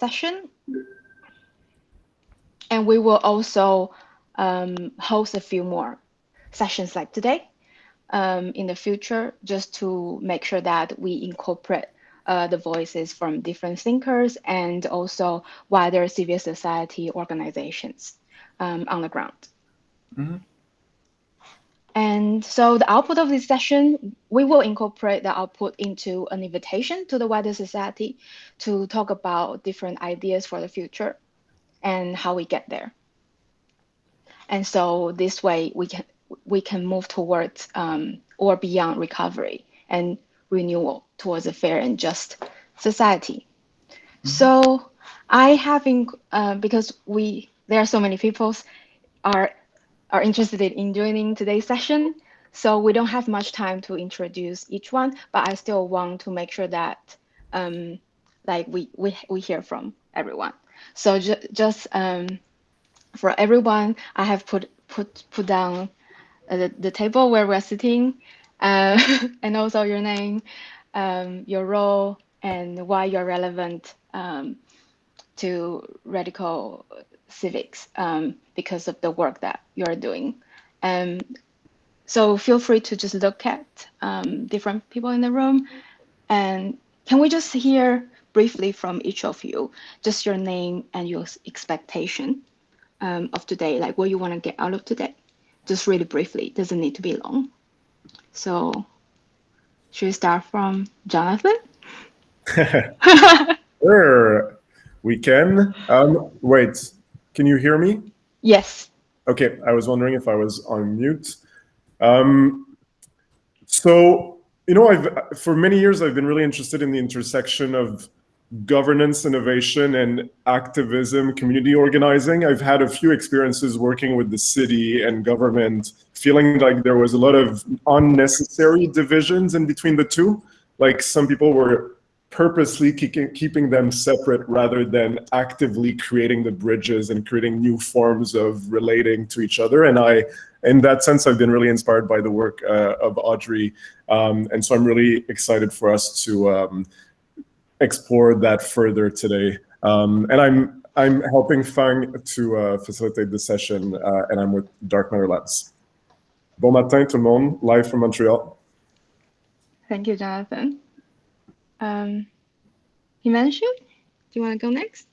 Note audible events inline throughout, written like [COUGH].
session. And we will also um, host a few more sessions like today um, in the future, just to make sure that we incorporate uh, the voices from different thinkers and also wider civil society organizations um, on the ground. Mm -hmm. And so the output of this session, we will incorporate the output into an invitation to the wider society to talk about different ideas for the future and how we get there. And so this way we can we can move towards um, or beyond recovery and renewal towards a fair and just society. Mm -hmm. So I have, in, uh, because we there are so many people are are interested in joining today's session. So we don't have much time to introduce each one, but I still want to make sure that um, like we, we, we hear from everyone. So ju just um, for everyone, I have put put put down uh, the, the table where we're sitting uh, [LAUGHS] and also your name, um, your role, and why you're relevant um, to radical civics um, because of the work that you're doing. Um, so feel free to just look at um, different people in the room. And can we just hear briefly from each of you, just your name and your expectation um, of today, like what you want to get out of today? Just really briefly, it doesn't need to be long. So should we start from Jonathan? [LAUGHS] [LAUGHS] sure, we can. Um, wait, can you hear me? Yes. Okay, I was wondering if I was on mute. Um, so, you know, I've for many years I've been really interested in the intersection of governance, innovation, and activism, community organizing. I've had a few experiences working with the city and government, feeling like there was a lot of unnecessary divisions in between the two. Like some people were purposely keeping, them separate rather than actively creating the bridges and creating new forms of relating to each other. And I, in that sense, I've been really inspired by the work uh, of Audrey. Um, and so I'm really excited for us to um, explore that further today. Um, and I'm, I'm helping Fang to uh, facilitate the session, uh, and I'm with Dark Matter Labs. Bon matin, tout le monde, live from Montreal. Thank you, Jonathan. Um, Himanshu, do you want to go next?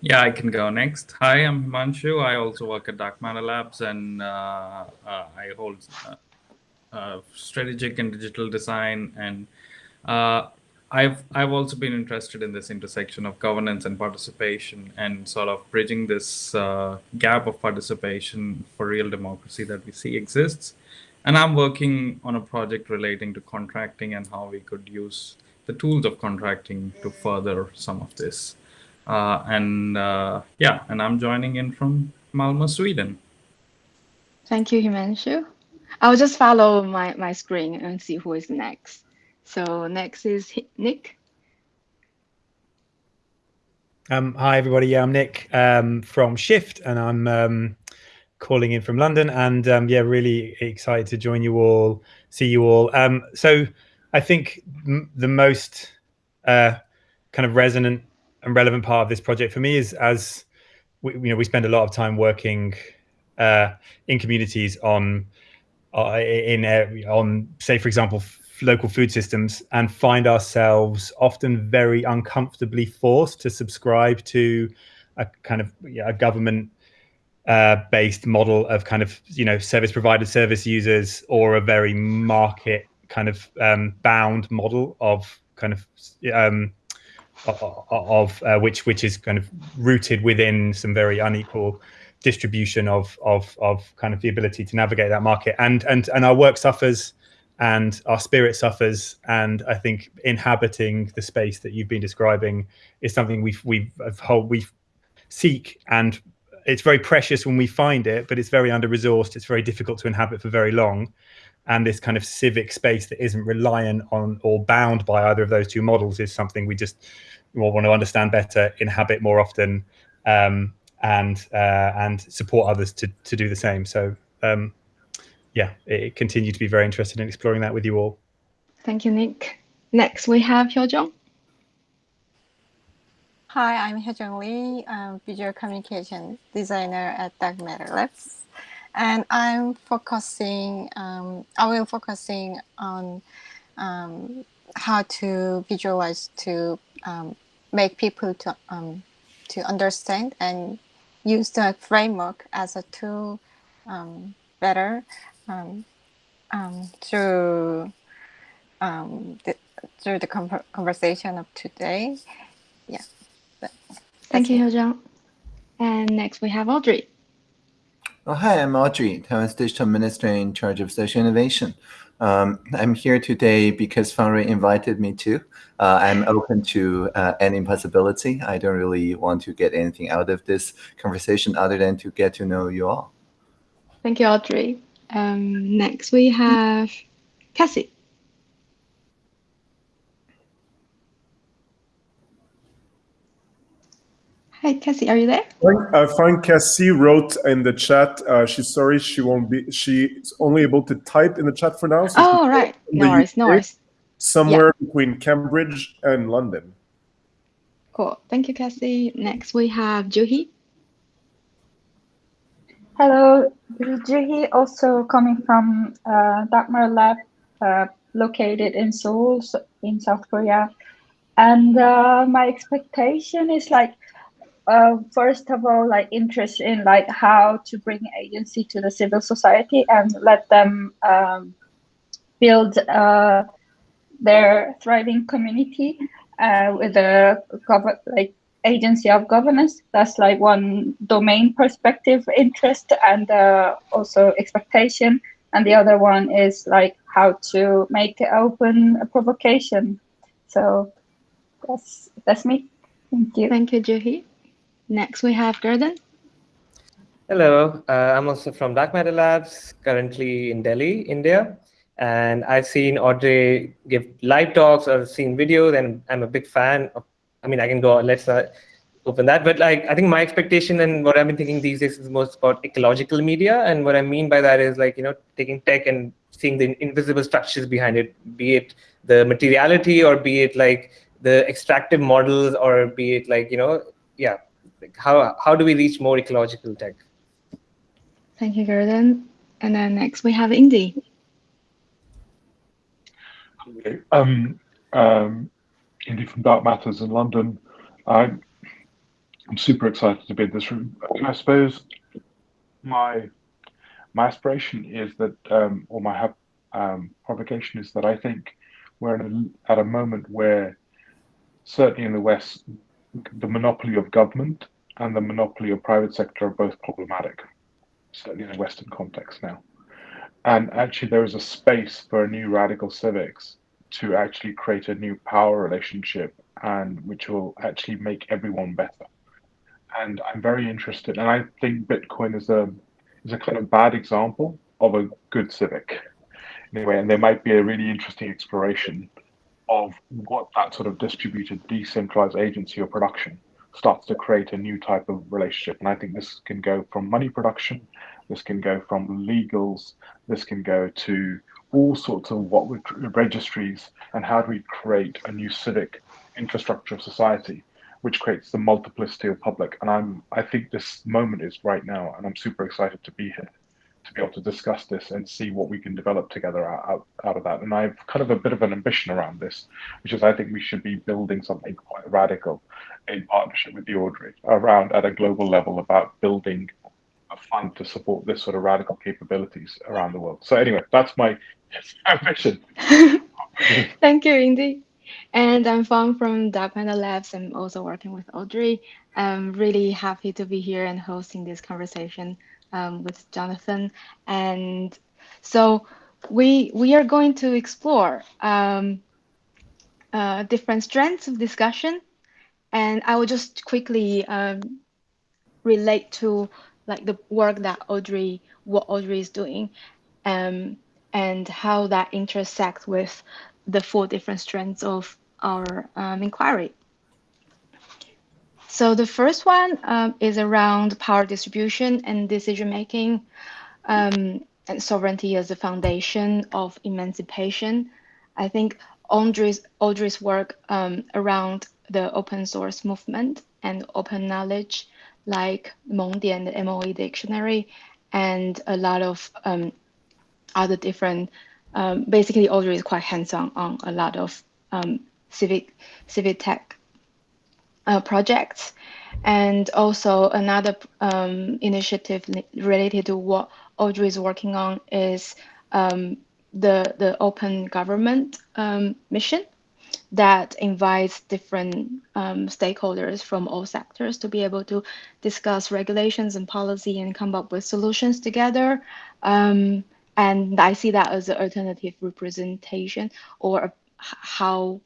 Yeah, I can go next. Hi, I'm Himanshu. I also work at Dark Matter Labs and uh, uh, I hold uh, uh strategic and digital design. And uh, I've, I've also been interested in this intersection of governance and participation and sort of bridging this uh, gap of participation for real democracy that we see exists. And I'm working on a project relating to contracting and how we could use the tools of contracting to further some of this. Uh, and uh, yeah, and I'm joining in from Malmö, Sweden. Thank you, Himanshu. I'll just follow my, my screen and see who is next. So next is Nick. Um, hi, everybody. Yeah, I'm Nick um, from Shift, and I'm um, calling in from London. And um, yeah, really excited to join you all, see you all. Um, so I think the most uh, kind of resonant and relevant part of this project for me is as we, you know we spend a lot of time working uh, in communities on uh, in uh, on say for example local food systems and find ourselves often very uncomfortably forced to subscribe to a kind of a government uh, based model of kind of you know service providers service users or a very market kind of um, bound model of kind of um, of uh, which which is kind of rooted within some very unequal distribution of of of kind of the ability to navigate that market. And and and our work suffers and our spirit suffers. And i think inhabiting the space that you've been describing is something we've we've we seek. And it's very precious when we find it but it's very under resourced it's very difficult to inhabit for very long and this kind of civic space that isn't reliant on or bound by either of those two models is something we just want to understand better, inhabit more often, um, and uh, and support others to to do the same. So um, yeah, it, continue to be very interested in exploring that with you all. Thank you, Nick. Next, we have Hyojung. Hi, I'm Hyojung Lee, I'm visual communication designer at Dark Matter Labs. And I'm focusing, um, I will focusing on um, how to visualize to um, make people to, um, to understand and use the framework as a tool um, better um, through the, through the conversation of today. Yeah. Thank you, Hyojung. And next we have Audrey. Oh, hi, I'm Audrey, Taiwan's digital minister in charge of social innovation. Um, I'm here today because Fangwei invited me to. Uh, I'm open to uh, any possibility. I don't really want to get anything out of this conversation other than to get to know you all. Thank you, Audrey. Um, next we have Cassie. Hi, Cassie, are you there? I find Cassie wrote in the chat. Uh, she's sorry she won't be. She's only able to type in the chat for now. So oh right, no worries, no worries. Somewhere yeah. between Cambridge and London. Cool. Thank you, Cassie. Next we have Juhi. Hello, this is Juhi, also coming from uh, Dark Matter Lab, uh, located in Seoul, in South Korea. And uh, my expectation is like uh, first of all, like interest in like how to bring agency to the civil society and let them um, build uh, their thriving community uh, with a like agency of governance. That's like one domain perspective interest and uh, also expectation. And the other one is like how to make open a provocation. So that's that's me. Thank you. Thank you, Juhi. Next, we have Gordon. Hello, uh, I'm also from Dark Matter Labs, currently in Delhi, India. And I've seen Audrey give live talks or seen videos, and I'm a big fan of, I mean, I can go, let's not open that. But like, I think my expectation and what I've been thinking these days is most about ecological media. And what I mean by that is like, you know, taking tech and seeing the invisible structures behind it, be it the materiality or be it like the extractive models or be it like, you know, yeah, like how how do we reach more ecological tech? Thank you, Gordon. And then next we have Indy. Okay. Um, um, Indy from Dark Matters in London. I'm, I'm super excited to be in this room. I suppose my my aspiration is that, um, or my um, provocation is that I think we're a, at a moment where, certainly in the West, the monopoly of government and the monopoly of private sector are both problematic, certainly in a Western context now. And actually, there is a space for a new radical civics to actually create a new power relationship and which will actually make everyone better. And I'm very interested, and I think Bitcoin is a is a kind of bad example of a good civic. Anyway, and there might be a really interesting exploration of what that sort of distributed decentralized agency or production starts to create a new type of relationship. And I think this can go from money production, this can go from legals, this can go to all sorts of what would registries and how do we create a new civic infrastructure of society which creates the multiplicity of public and i'm i think this moment is right now and i'm super excited to be here to be able to discuss this and see what we can develop together out, out of that. And I've kind of a bit of an ambition around this, which is I think we should be building something quite radical in partnership with the Audrey around at a global level about building a fund to support this sort of radical capabilities around the world. So anyway, that's my [LAUGHS] ambition. [LAUGHS] Thank you, Indy. And I'm Fang from Dark Panda Labs. I'm also working with Audrey. I'm really happy to be here and hosting this conversation um, with Jonathan. And so we we are going to explore um, uh, different strands of discussion, and I will just quickly um, relate to like the work that Audrey, what Audrey is doing, um, and how that intersects with the four different strands of our um, inquiry. So the first one um, is around power distribution and decision making um, and sovereignty as the foundation of emancipation. I think Audrey's, Audrey's work um, around the open source movement and open knowledge like Mengdian, the MOE dictionary, and a lot of um, other different. Um, basically, Audrey is quite hands-on on a lot of um, civic civic tech uh, projects, and also another um, initiative related to what Audrey is working on is um, the the open government um, mission that invites different um, stakeholders from all sectors to be able to discuss regulations and policy and come up with solutions together. Um, and I see that as an alternative representation or how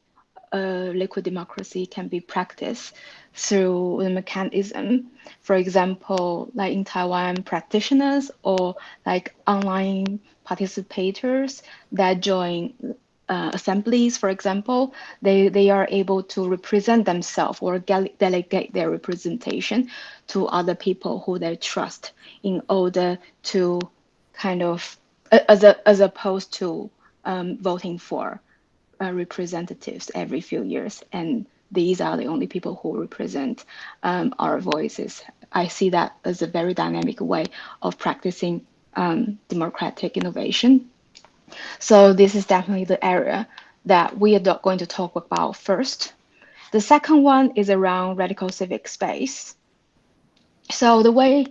uh, liquid democracy can be practiced through the mechanism. For example, like in Taiwan, practitioners or like online participators that join uh, assemblies, for example, they, they are able to represent themselves or delegate their representation to other people who they trust in order to kind of, as, a, as opposed to um, voting for uh, representatives every few years. And these are the only people who represent um, our voices. I see that as a very dynamic way of practicing um, democratic innovation. So this is definitely the area that we are going to talk about first. The second one is around radical civic space. So the way,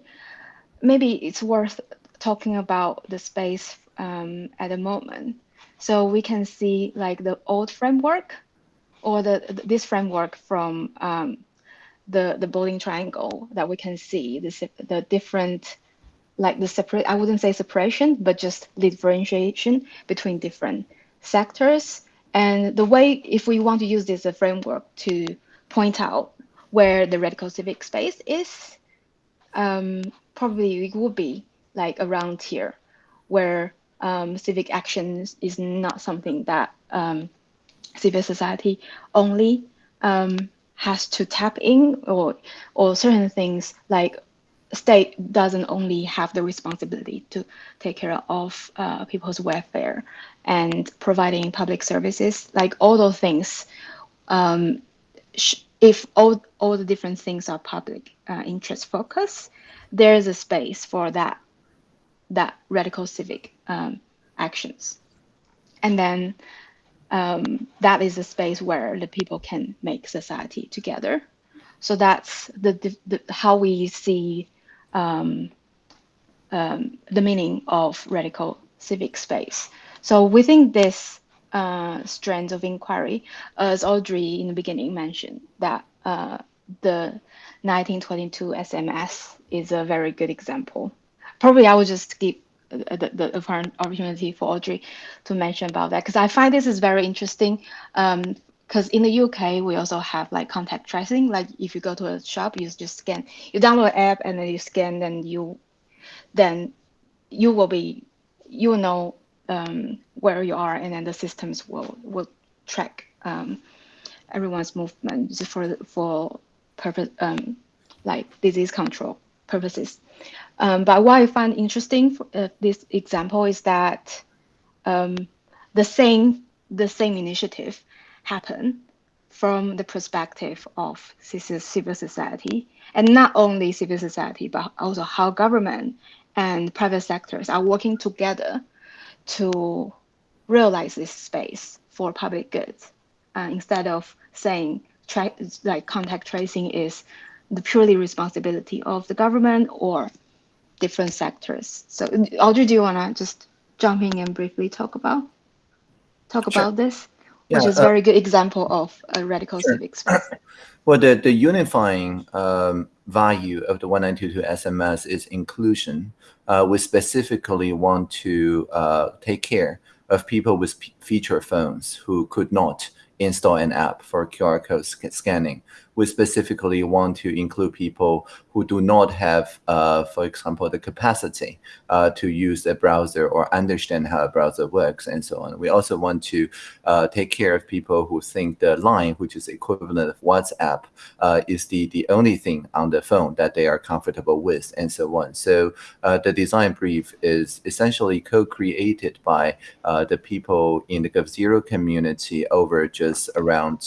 maybe it's worth talking about the space um, at the moment. So we can see like the old framework or the this framework from um, the the bowling triangle that we can see the the different like the separate I wouldn't say separation but just differentiation between different sectors. And the way if we want to use this a framework to point out where the radical civic space is um, probably it would be like around here where um, civic actions is not something that um, civil society only um, has to tap in or or certain things like state doesn't only have the responsibility to take care of uh, people's welfare and providing public services like all those things um, if all, all the different things are public uh, interest focus there is a space for that that radical civic um, actions and then um, that is a space where the people can make society together. So that's the, the, the how we see um, um, the meaning of radical civic space. So within this uh, strand of inquiry, as Audrey in the beginning mentioned, that uh, the 1922 SMS is a very good example. Probably I will just skip the, the opportunity for Audrey to mention about that because I find this is very interesting. Because um, in the UK, we also have like contact tracing. Like if you go to a shop, you just scan, you download an app and then you scan, then you, then you will be, you will know um, where you are, and then the systems will will track um, everyone's movement for for purpose um, like disease control purposes. Um, but what I find interesting for uh, this example is that um, the same the same initiative happened from the perspective of civil society, and not only civil society, but also how government and private sectors are working together to realize this space for public goods, uh, instead of saying like contact tracing is the purely responsibility of the government or different sectors. So Audrey, do you want to just jump in and briefly talk about talk sure. about this, yeah, which is a uh, very good example of a radical sure. civic space. [CLEARS THROAT] Well, the, the unifying um, value of the 1922 SMS is inclusion. Uh, we specifically want to uh, take care of people with feature phones who could not install an app for QR code sc scanning. We specifically want to include people who do not have, uh, for example, the capacity uh, to use a browser or understand how a browser works and so on. We also want to uh, take care of people who think the line, which is equivalent of WhatsApp, uh, is the, the only thing on the phone that they are comfortable with and so on. So uh, the design brief is essentially co-created by uh, the people in the g0v community over just around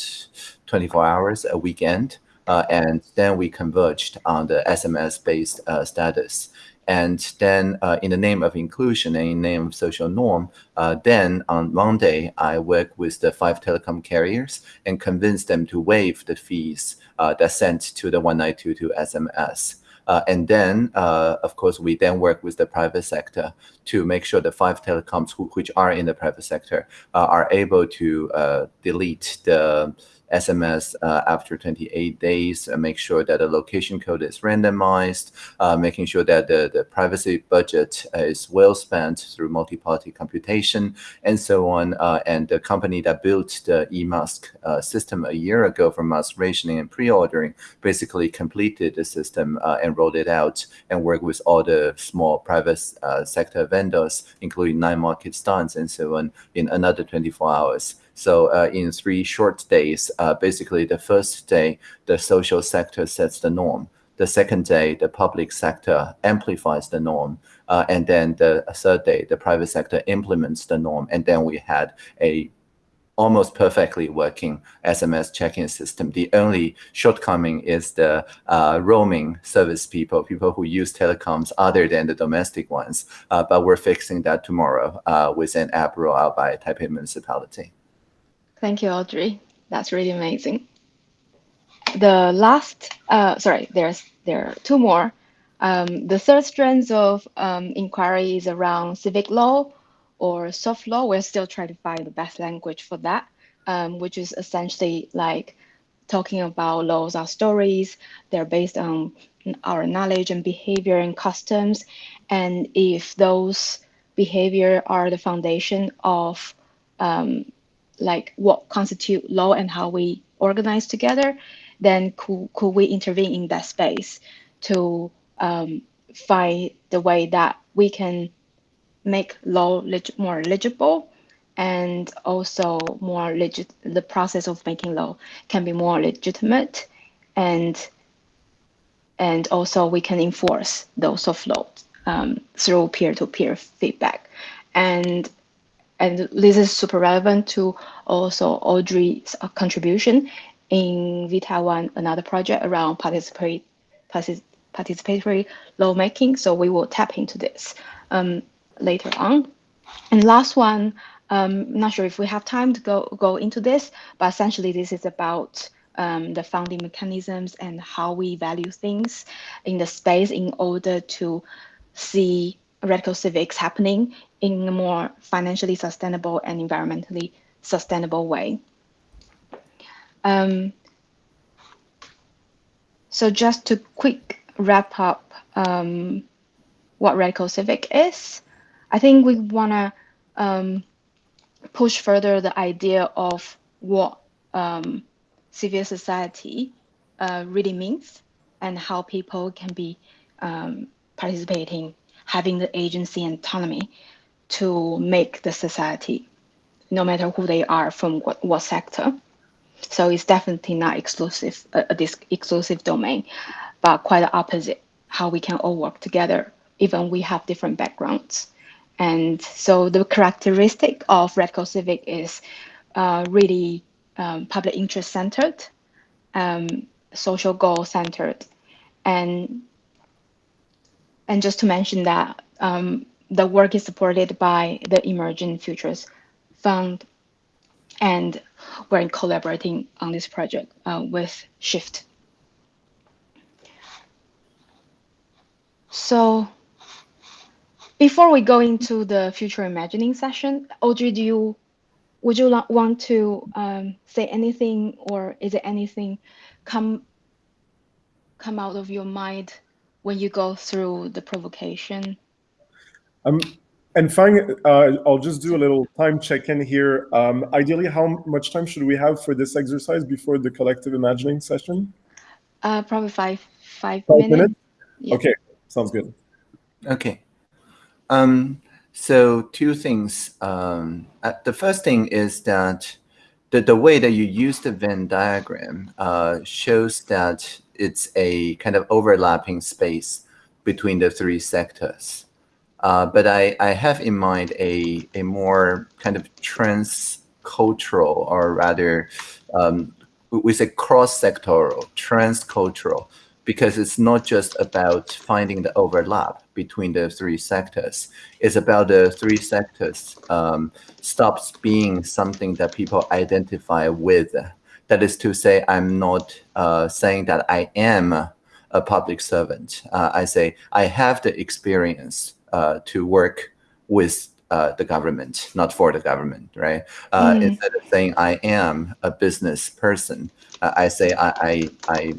24 hours a weekend. uh, and then we converged on the SMS-based uh, status. And then uh, in the name of inclusion and in the name of social norm, uh, then on Monday, I worked with the five telecom carriers and convinced them to waive the fees uh, that sent to the 1922 SMS. Uh, and then, uh, of course, we then work with the private sector to make sure the five telecoms who, which are in the private sector uh, are able to delete the SMS uh, after 28 days, uh, make sure that the location code is randomized, uh, making sure that the, the privacy budget is well spent through multi-party computation, and so on. Uh, and the company that built the eMask uh, system a year ago for mask rationing and pre-ordering basically completed the system uh, and rolled it out and worked with all the small private sector vendors, including nine market stands and so on, in another 24 hours. So uh, in three short days, uh, basically the first day, the social sector sets the norm. The second day, the public sector amplifies the norm. Uh, and then the third day, the private sector implements the norm. And then we had a almost perfectly working SMS check-in system. The only shortcoming is the uh, roaming service people, people who use telecoms other than the domestic ones. Uh, but we're fixing that tomorrow uh, with an app rollout by Taipei Municipality. Thank you, Audrey. That's really amazing. The last, uh, sorry, there's there are two more. Um, the third strand of um, inquiry is around civic law or soft law. We're still trying to find the best language for that, um, which is essentially like talking about laws are stories. They're based on our knowledge and behavior and customs. And if those behavior are the foundation of um, like what constitute law and how we organize together, then could, could we intervene in that space to um, find the way that we can make law leg- more legible and also more legit the process of making law can be more legitimate and and also we can enforce those of laws um, through peer-to-peer feedback. And and this is super relevant to also Audrey's uh, contribution in vTaiwan, another project around participatory, participatory lawmaking. So we will tap into this um, later on. And last one, um, not sure if we have time to go, go into this, but essentially this is about um, the funding mechanisms and how we value things in the space in order to see radical civics happening in a more financially sustainable and environmentally sustainable way. Um, so just to quick wrap up um, what radical civic is, I think we want to um, push further the idea of what um, civil society uh, really means and how people can be um, participating having the agency and autonomy to make the society, no matter who they are from what, what sector. So it's definitely not exclusive, uh, this exclusive domain, but quite the opposite, how we can all work together, even we have different backgrounds. And so the characteristic of Radical Civic is uh, really um, public interest centered, um, social goal centered, and and just to mention that um, the work is supported by the Emerging Futures Fund, and we're collaborating on this project uh, with Shift. So before we go into the future imagining session, Audrey, do you would you want to um, say anything, or is it anything come come out of your mind when you go through the provocation? Um, and fine, uh, I'll just do a little time check-in here. Um, ideally, how much time should we have for this exercise before the collective imagining session? Uh, probably five, five, five minutes. minutes? Yeah. Okay, sounds good. Okay. Um, so two things. Um, uh, the first thing is that the, the way that you use the Venn diagram uh, shows that it's a kind of overlapping space between the three sectors. Uh, but I, I have in mind a, a more kind of trans-cultural or rather um, we say cross-sectoral, trans-cultural, because it's not just about finding the overlap between the three sectors. It's about the three sectors um, stops being something that people identify with. That is to say, I'm not uh, saying that I am a public servant. Uh, I say I have the experience to work with uh, the government, not for the government, right? Uh, mm. Instead of saying I am a business person, uh, I say I, I, I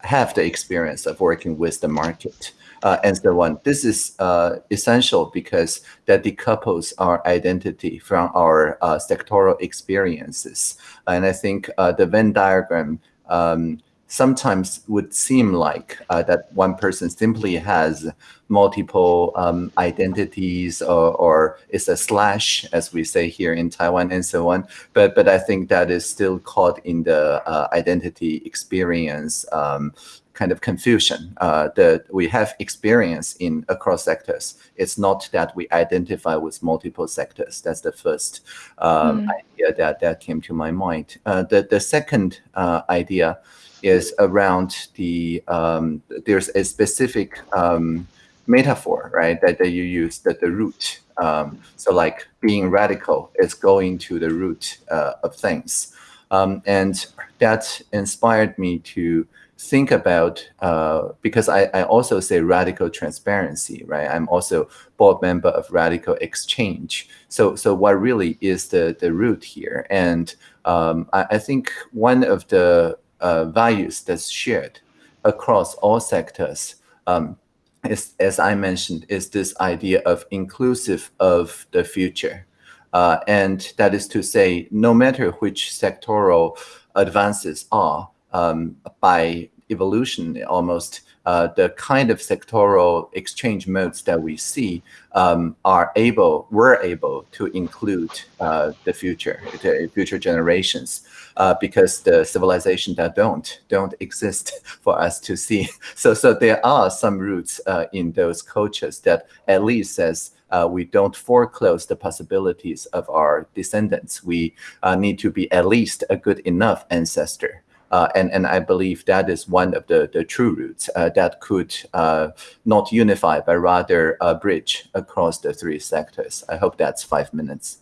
have the experience of working with the market uh, and so on. This is uh, essential because that decouples our identity from our uh, sectoral experiences. And I think uh, the Venn diagram um, sometimes would seem like uh, that one person simply has multiple um, identities or, or is a slash, as we say here in Taiwan and so on. But, but I think that is still caught in the uh, identity experience um, kind of confusion uh, that we have experience in across sectors. It's not that we identify with multiple sectors. That's the first um, mm. idea that, that came to my mind. Uh, the, the second uh, idea is around the, um, there's a specific um, metaphor, right, that, that you use, that the root. Um, so like being radical is going to the root uh, of things. Um, and that inspired me to think about, uh, because I, I also say radical transparency, right? I'm also board member of RadicalxChange. So, so what really is the, the root here? And um, I, I think one of the uh, values that's shared across all sectors um, is, as I mentioned, is this idea of inclusive of the future. Uh, and that is to say, no matter which sectoral advances are, um, by evolution almost, uh, the kind of sectoral exchange modes that we see um, are able, were able to include uh, the future, the future generations, uh, because the civilization that don't don't exist [LAUGHS] for us to see. [LAUGHS] So, so there are some roots uh, in those cultures that at least says uh, we don't foreclose the possibilities of our descendants. We uh, need to be at least a good enough ancestor. Uh, and, and I believe that is one of the, the true roots uh, that could uh, not unify, but rather bridge across the three sectors. I hope that's five minutes.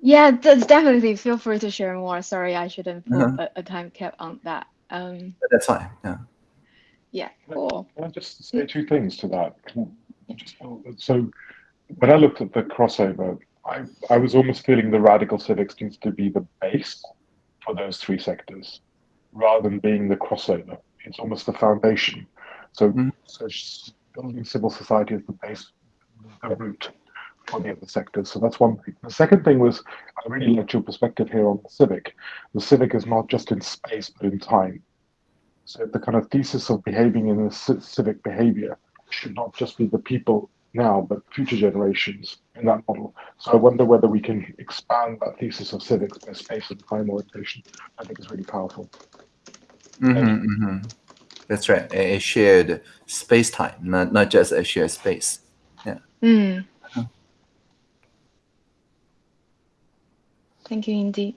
Yeah, that's definitely. Feel free to share more. Sorry, I shouldn't put -huh. a, a, time cap on that. Um, but that's fine. Yeah. Yeah. Cool. Can I just say two things to that? Just, so when I looked at the crossover, I, I was almost feeling the radical civics needs to be the base for those three sectors rather than being the crossover. It's almost the foundation. So, mm. so building civil society is the base, the root for the other sectors. So that's one thing. The second thing was I really liked your perspective here on the civic. The civic is not just in space but in time. So the kind of thesis of behaving in a civic behavior should not just be the people now, but future generations in that model. So I wonder whether we can expand that thesis of civics by space and time orientation. I think is really powerful. Mm -hmm, mm -hmm. That's right. A, shared space time, not not just a shared space. Yeah. Mm. Uh-huh. Thank you, Indy.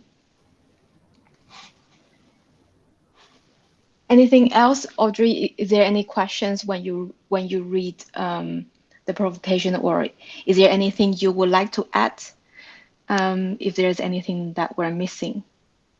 Anything else, Audrey? Is there any questions when you when you read um, the provocation, or is there anything you would like to add? Um, if there's anything that we're missing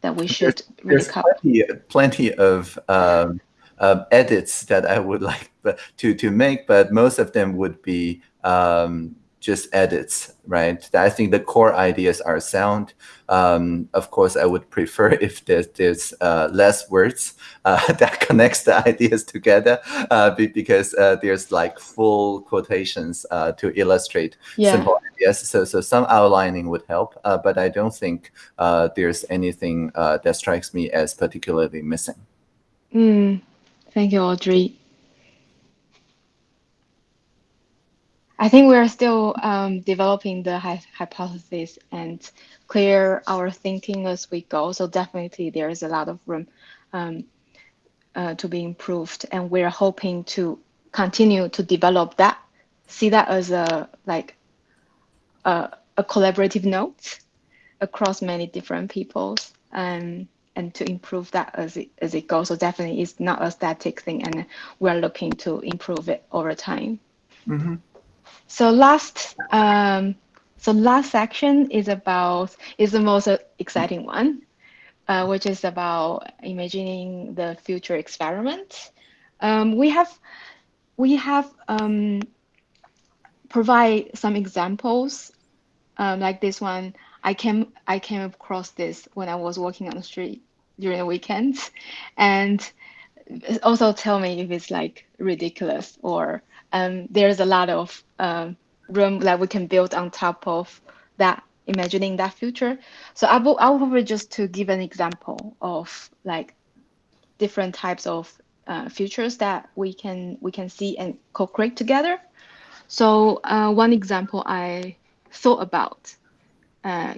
that we should there's, there's plenty, plenty, of um, um, edits that I would [LAUGHS] like to to make, but most of them would be um, just edits, right? I think the core ideas are sound. Um, of course, I would prefer [LAUGHS] if there's, there's uh, less words uh, [LAUGHS] that connects the [LAUGHS] ideas together uh, because uh, there's like full quotations uh, to illustrate yeah. simple ideas. So, so some outlining would help, uh, but I don't think there's anything that strikes me as particularly missing. Mm. Thank you, Audrey. I think we're still um, developing the hypothesis and clear our thinking as we go. So definitely there is a lot of room um, uh, to be improved, and we're hoping to continue to develop that. See that as a like a, a collaborative note across many different peoples, um, and to improve that as it as it goes. So definitely, it's not a static thing, and we're looking to improve it over time. Mm-hmm. So last, um, so last section is about is the most exciting one, uh, which is about imagining the future experiment. Um, we have we have um, provide some examples um, like this one. I came I came across this when I was walking on the street during the weekends, and also tell me if it's like ridiculous or um, there's a lot of um, room that we can build on top of that imagining that future. So I will I will just to give an example of like different types of uh, futures that we can we can see and co-create together. So uh, one example I thought about uh,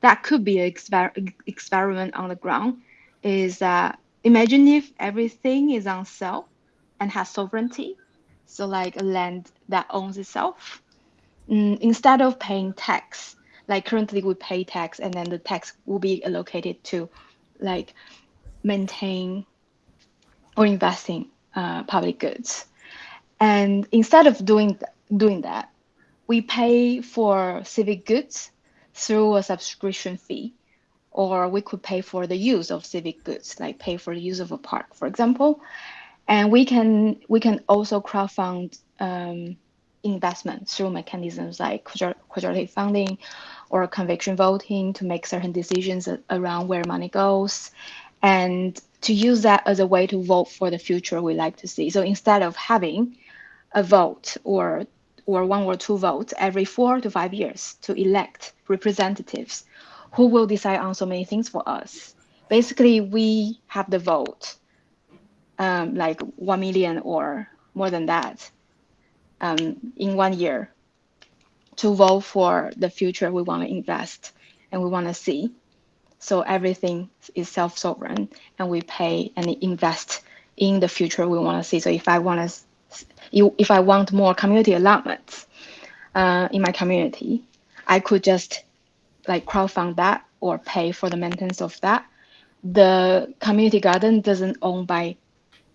that could be an exper experiment on the ground is that imagine if everything is on sale and has sovereignty, so like a land that owns itself, mm, instead of paying tax, like currently we pay tax and then the tax will be allocated to like maintain or investing uh, public goods. And instead of doing, th doing that, we pay for civic goods through a subscription fee, or we could pay for the use of civic goods, like pay for the use of a park, for example. And we can we can also crowdfund um, investment through mechanisms like quadratic funding or conviction voting to make certain decisions around where money goes, and to use that as a way to vote for the future we like to see. So instead of having a vote or or one or two votes every four to five years to elect representatives who will decide on so many things for us. Basically, we have the vote, um, like 1 million or more than that um, in one year to vote for the future we want to invest and we want to see. So everything is self-sovereign and we pay and invest in the future we want to see. So if I want to if I want more community allotments uh, in my community, I could just like crowdfund that or pay for the maintenance of that. The community garden doesn't own by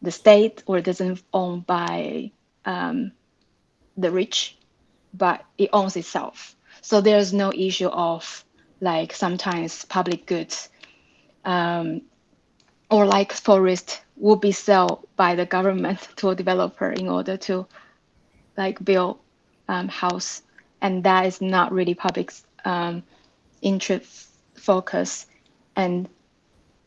the state or doesn't own by um, the rich, but it owns itself. So there's no issue of like sometimes public goods um, or like forest will be sold by the government [LAUGHS] to a developer in order to like build um, house and that is not really public um, interest focus and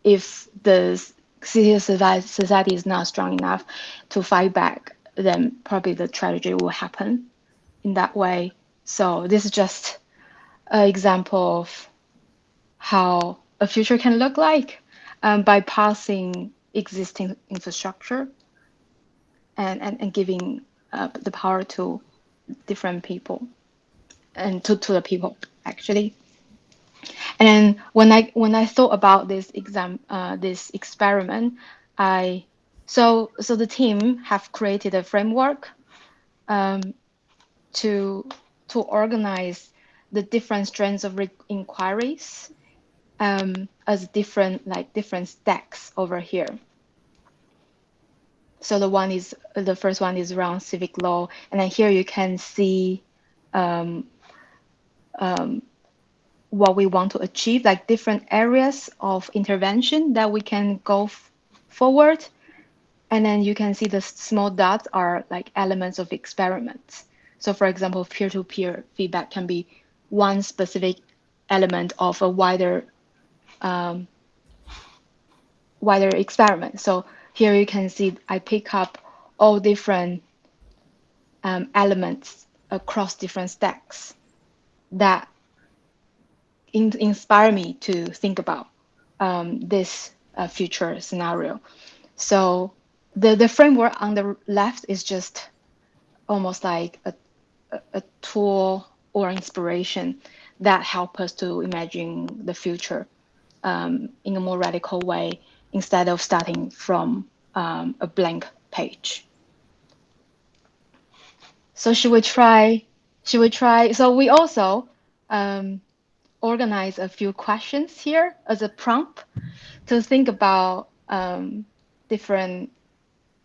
if the city society is not strong enough to fight back then probably the tragedy will happen in that way so this is just an example of how a future can look like um, bypassing existing infrastructure and, and, and giving uh, the power to different people and to, to the people actually. And when I when I thought about this exam uh, this experiment, I so so the team have created a framework um, to to organize the different strands of inquiries um, as different like different stacks over here. So the one is the first one is around civic law, and then here you can see um, um, what we want to achieve, like different areas of intervention that we can go forward. And then you can see the small dots are like elements of experiments. So for example, peer-to-peer -peer feedback can be one specific element of a wider um, wider experiment. So here you can see I pick up all different um, elements across different stacks that in inspire me to think about um, this uh, future scenario. So the, the framework on the left is just almost like a, a, tool or inspiration that help us to imagine the future um, in a more radical way instead of starting from um, a blank page. So should we try? Should we try? So we also um, organize a few questions here as a prompt to think about um, different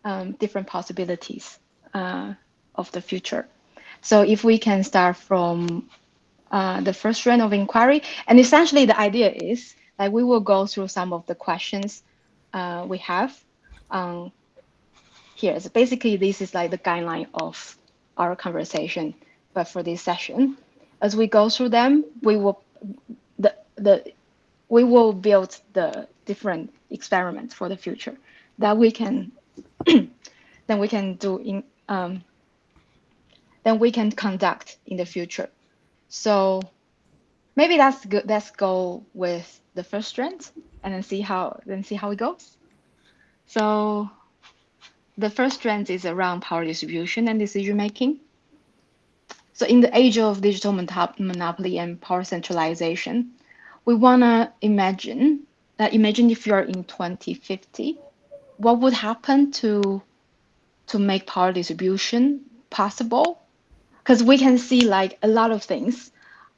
um, different possibilities uh, of the future. So if we can start from uh, the first round of inquiry, and essentially the idea is that we will go through some of the questions uh, we have um, here. So basically, this is like the guideline of our conversation, but for this session, as we go through them, we will the the we will build the different experiments for the future that we can [CLEARS THROAT] then we can do in um, then we can conduct in the future. So maybe that's good. Let's go with the first strand and then see how then see how it goes. So the first strand is around power distribution and decision making. So in the age of digital monopoly and power centralization, we want to imagine that imagine if you're in 2050, what would happen to to make power distribution possible? Because we can see like a lot of things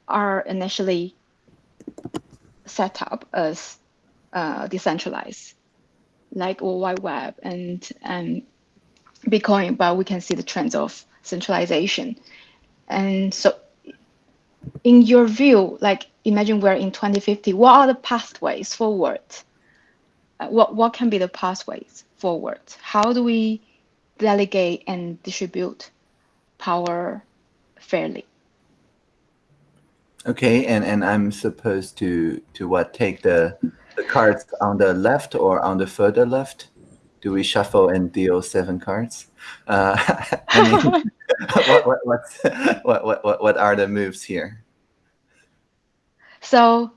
are initially set up as uh, decentralized, like World Wide Web and and Bitcoin, but we can see the trends of centralization. And so in your view, like imagine we're in 2050, what are the pathways forward? Uh, what, what can be the pathways forward? How do we delegate and distribute power fairly? Okay, and, and I'm supposed to to what take the the cards on the left or on the further left? Do we shuffle and deal seven cards? Uh, [LAUGHS] I mean, [LAUGHS] what, what, what, what, what, what are the moves here? So,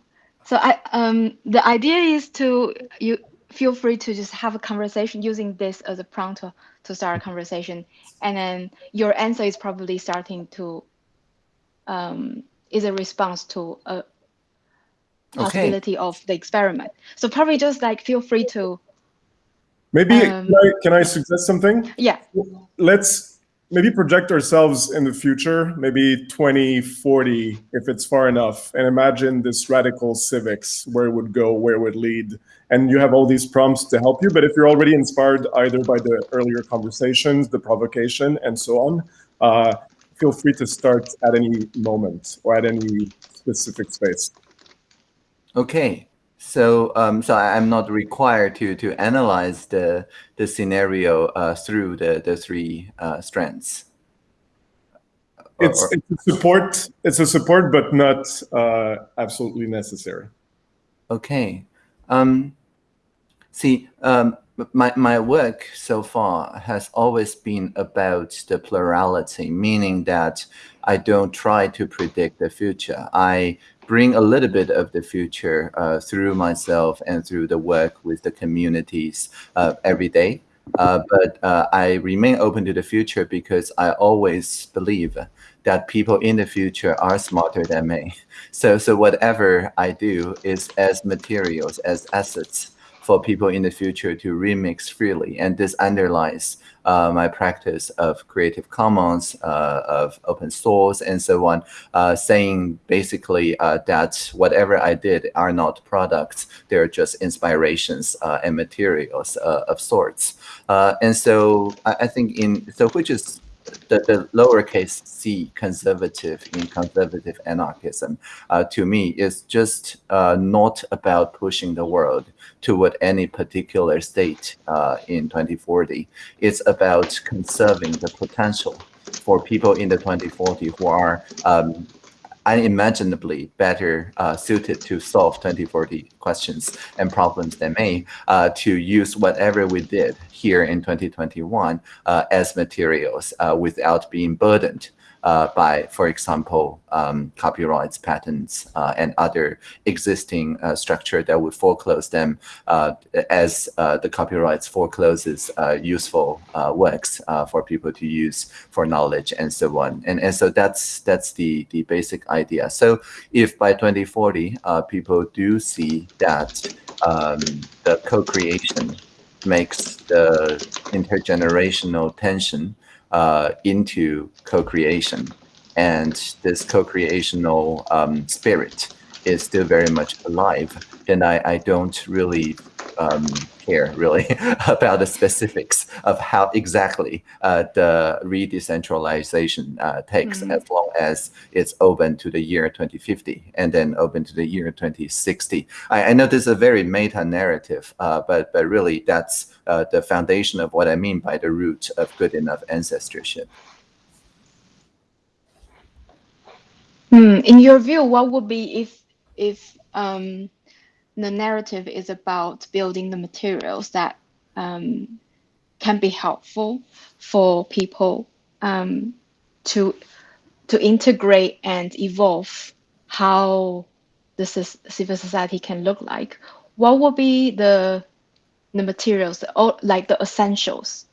so I um the idea is to you feel free to just have a conversation using this as a prompt to, to start a conversation, and then your answer is probably starting to um is a response to a possibility okay. of the experiment. So probably just like feel free to. Maybe um, can, I, can I suggest something? Yeah. Let's maybe project ourselves in the future, maybe 2040, if it's far enough, and imagine this radical civics, where it would go, where it would lead. And you have all these prompts to help you. But if you're already inspired either by the earlier conversations, the provocation, and so on, uh, feel free to start at any moment or at any specific space. Okay. So, um, so I'm not required to to analyze the the scenario uh, through the the three uh, strands. It's, it's a support. It's a support, but not uh, absolutely necessary. Okay. Um, see, um, my my work so far has always been about the plurality, meaning that I don't try to predict the future. I bring a little bit of the future uh, through myself and through the work with the communities uh, every day. Uh, but uh, I remain open to the future because I always believe that people in the future are smarter than me. [LAUGHS] So, so whatever I do is as materials, as assets for people in the future to remix freely. And this underlies my practice of Creative Commons, uh, of open source, and so on, uh, saying basically uh, that whatever I did are not products, they're just inspirations uh, and materials uh, of sorts. and so I, I think in, so which is the, the lowercase c conservative in conservative anarchism uh, to me is just uh, not about pushing the world toward any particular state uh, in 2040. It's about conserving the potential for people in the 2040 who are um, unimaginably better uh, suited to solve 2040 questions and problems than me uh, to use whatever we did here in 2021 uh, as materials uh, without being burdened uh, by, for example, um, copyrights, patents, uh, and other existing uh, structure that would foreclose them uh, as uh, the copyrights forecloses uh, useful works for people to use for knowledge and so on. And, and so that's that's the, the basic idea. So if by 2040, people do see that um, the co-creation makes the intergenerational tension uh, into co-creation. And this co-creational um, spirit is still very much alive, then I, I don't really um, care really [LAUGHS] about the specifics of how exactly uh, the re-decentralization uh, takes mm -hmm. as long as it's open to the year 2050 and then open to the year 2060. I, I know this is a very meta narrative, uh, but, but really that's uh, the foundation of what I mean by the root of good enough ancestorship. Hmm. In your view, what would be if if um, the narrative is about building the materials that um, can be helpful for people um, to to integrate and evolve how the civil society can look like. What would be the the materials, or like the essentials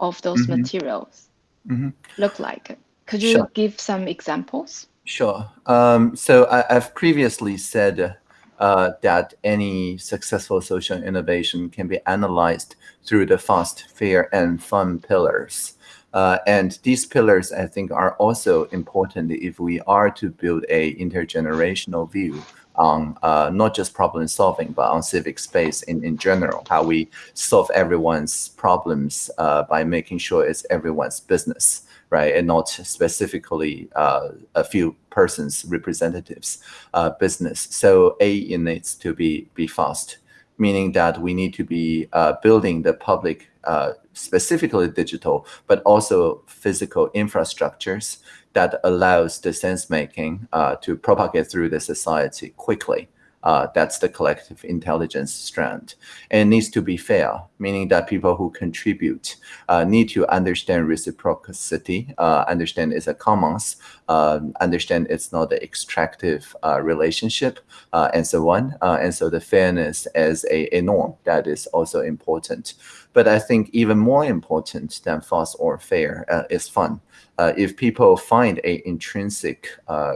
of those mm -hmm. materials mm -hmm. look like? Could you sure. give some examples? Sure. Um, so I, have previously said uh, that any successful social innovation can be analyzed through the fast, fair, and fun pillars. Uh, and these pillars, I think, are also important if we are to build a intergenerational view on uh, not just problem solving, but on civic space in, in general, how we solve everyone's problems uh, by making sure it's everyone's business right, and not specifically uh, a few persons representatives uh, business. So A, it needs to be be fast, meaning that we need to be uh, building the public, uh, specifically digital, but also physical infrastructures that allows the sense making uh, to propagate through the society quickly. Uh, that's the collective intelligence strand. And needs to be fair, meaning that people who contribute uh, need to understand reciprocity, uh, understand it's a commons, um, understand it's not an extractive uh, relationship, uh, and so on. Uh, and so the fairness as a, a norm, that is also important. But I think even more important than fast or fair is fun. If people find a intrinsic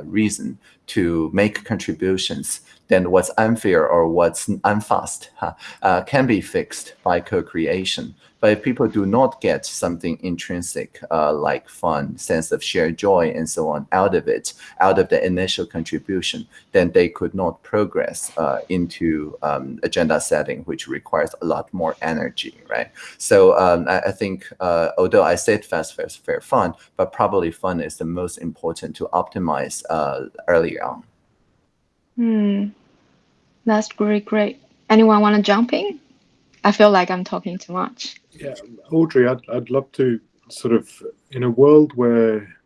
reason to make contributions, then what's unfair or what's unfast uh, can be fixed by co-creation. But if people do not get something intrinsic uh, like fun, sense of shared joy, and so on out of it, out of the initial contribution, then they could not progress uh, into um, agenda setting, which requires a lot more energy, right? So um, I, I, think, uh, although I said fast, fair, fair, fun, but probably fun is the most important to optimize uh, early on. Hmm. That's great, great. Anyone want to jump in? I feel like I'm talking too much. Yeah, Audrey, I'd, I'd love to sort of, in a world where,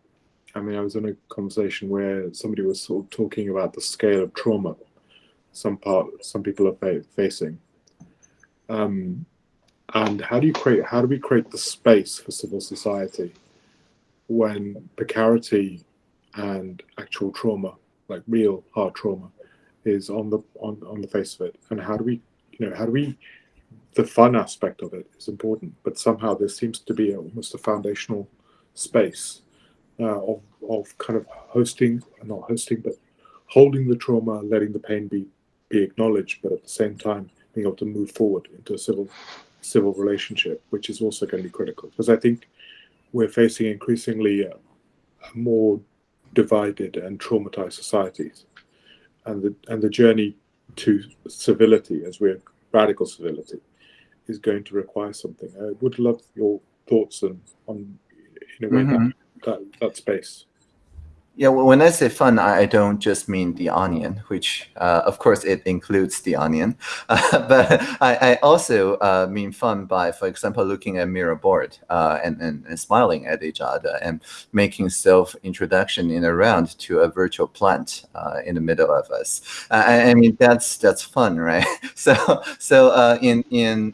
I mean, I was in a conversation where somebody was sort of talking about the scale of trauma some part, some people are fa facing. Um, and how do you create, how do we create the space for civil society when precarity and actual trauma, like real hard trauma, is on the on, on the face of it and how do we you know how do we the fun aspect of it is important but somehow there seems to be almost a foundational space uh, of, of kind of hosting not hosting but holding the trauma letting the pain be be acknowledged but at the same time being able to move forward into a civil civil relationship which is also going to be critical. Because i think we're facing increasingly uh, more divided and traumatized societies. And the and the journey to civility, as we're radical civility, is going to require something. I would love your thoughts on on in a way mm -hmm. that, that that space. Yeah, well, when I say fun, I don't just mean the onion, which uh, of course it includes the onion, uh, [LAUGHS] but I, I also uh, mean fun by, for example, looking at Miro board uh, and, and, and, smiling at each other and making self-introduction in a round to a virtual plant uh, in the middle of us. I, I, mean, that's that's fun, right? [LAUGHS] so so in in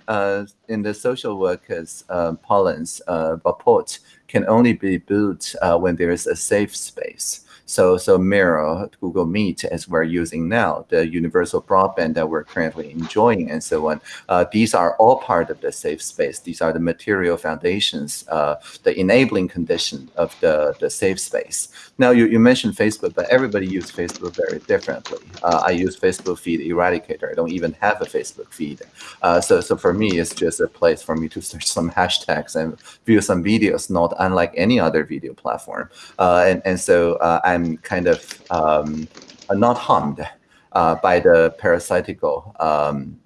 in the social workers uh, parlance, uh, rapport can only be built uh, when there is a safe space. So, so Miro, Google Meet, as we're using now, the universal broadband that we're currently enjoying, and so on. Uh, these are all part of the safe space. These are the material foundations, uh, the enabling condition of the, the safe space. Now, you, you mentioned Facebook, but everybody uses Facebook very differently. Uh, I use Facebook feed eradicator. I don't even have a Facebook feed. Uh, so, so for me, it's just a place for me to [LAUGHS] search some hashtags and view some videos, not unlike any other video platform. Uh, and, and so uh, I'm kind of um, not harmed uh, by the parasitical um,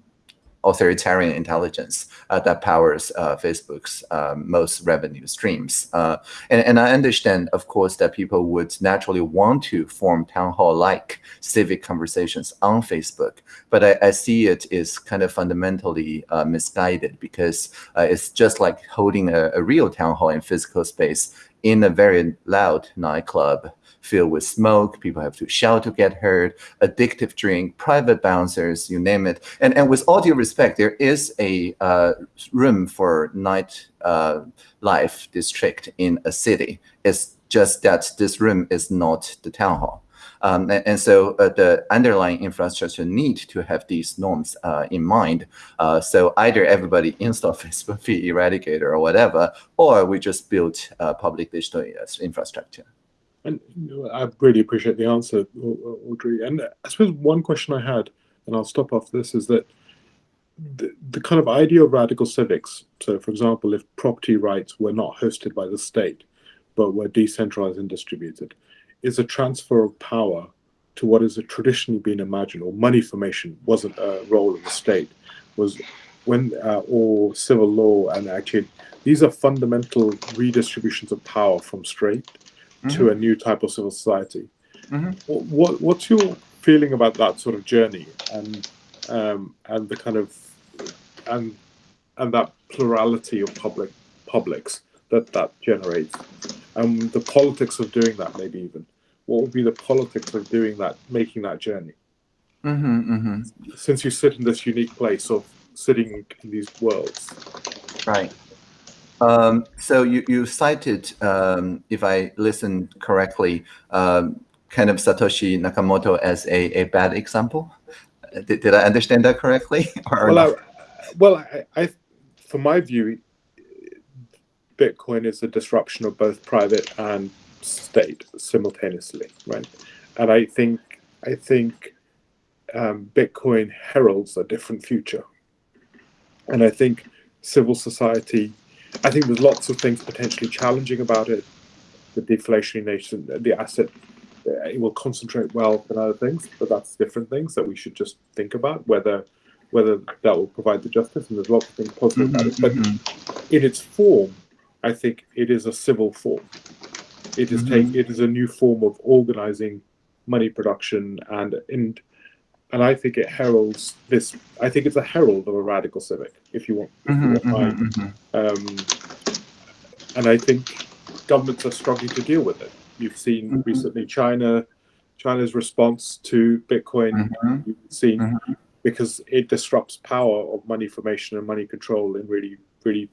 authoritarian intelligence uh, that powers uh, Facebook's um, most revenue streams. Uh, and, and, I understand, of course, that people would naturally want to form town hall-like civic conversations on Facebook, but I, I, see it is kind of fundamentally uh, misguided because uh, it's just like holding a, a real town hall in physical space in a very loud nightclub filled with smoke. People have to shout to get heard, addictive drink, private bouncers, you name it. And, and with all due respect, there is a uh, room for night uh, life district in a city. It's just that this room is not the town hall. Um, and, and, so uh, the underlying infrastructure need to have these norms uh, in mind. Uh, so either everybody install [LAUGHS] Facebook [LAUGHS] eradicator or whatever, or we just build uh, public digital infrastructure. And I really appreciate the answer, Audrey. And I suppose one question I had, and I'll stop off this, is that the, the kind of idea of radical civics. So, for example, if property rights were not hosted by the state, but were decentralized and distributed, is a transfer of power to what has traditionally been imagined, or money formation wasn't a role of the state, was when, uh, or civil law, and actually, these are fundamental redistributions of power from state mm-hmm. to a new type of civil society. Mm-hmm. What, what's your feeling about that sort of journey and um, and the kind of and and that plurality of public publics that that generates and the politics of doing that maybe even what would be the politics of doing that making that journey mm-hmm, mm-hmm. since you sit in this unique place of sitting in these worlds right um, so you, you cited, um, if I listened correctly, um, kind of Satoshi Nakamoto as a, a bad example. Did, did I understand that correctly? [LAUGHS] well, I, well, I, I, from my view, Bitcoin is a disruption of both private and state simultaneously, right? And I think I think um, Bitcoin heralds a different future, and I think civil society I think there's lots of things potentially challenging about it. The deflationary nature, the asset, uh, it will concentrate wealth and other things, but that's different things that we should just think about whether whether that will provide the justice. And there's lots of things positive mm-hmm, about it, but mm-hmm. in its form, I think it is a civil form. It is mm-hmm. take it is a new form of organizing money production and in and I think it heralds this. I think it's a herald of a radical civic, if you want. If mm-hmm, you want mm-hmm, mm-hmm. Um, and I think governments are struggling to deal with it. You've seen mm-hmm. recently China, China's response to Bitcoin. Mm-hmm. You've seen mm-hmm. because it disrupts power of money formation and money control in really, really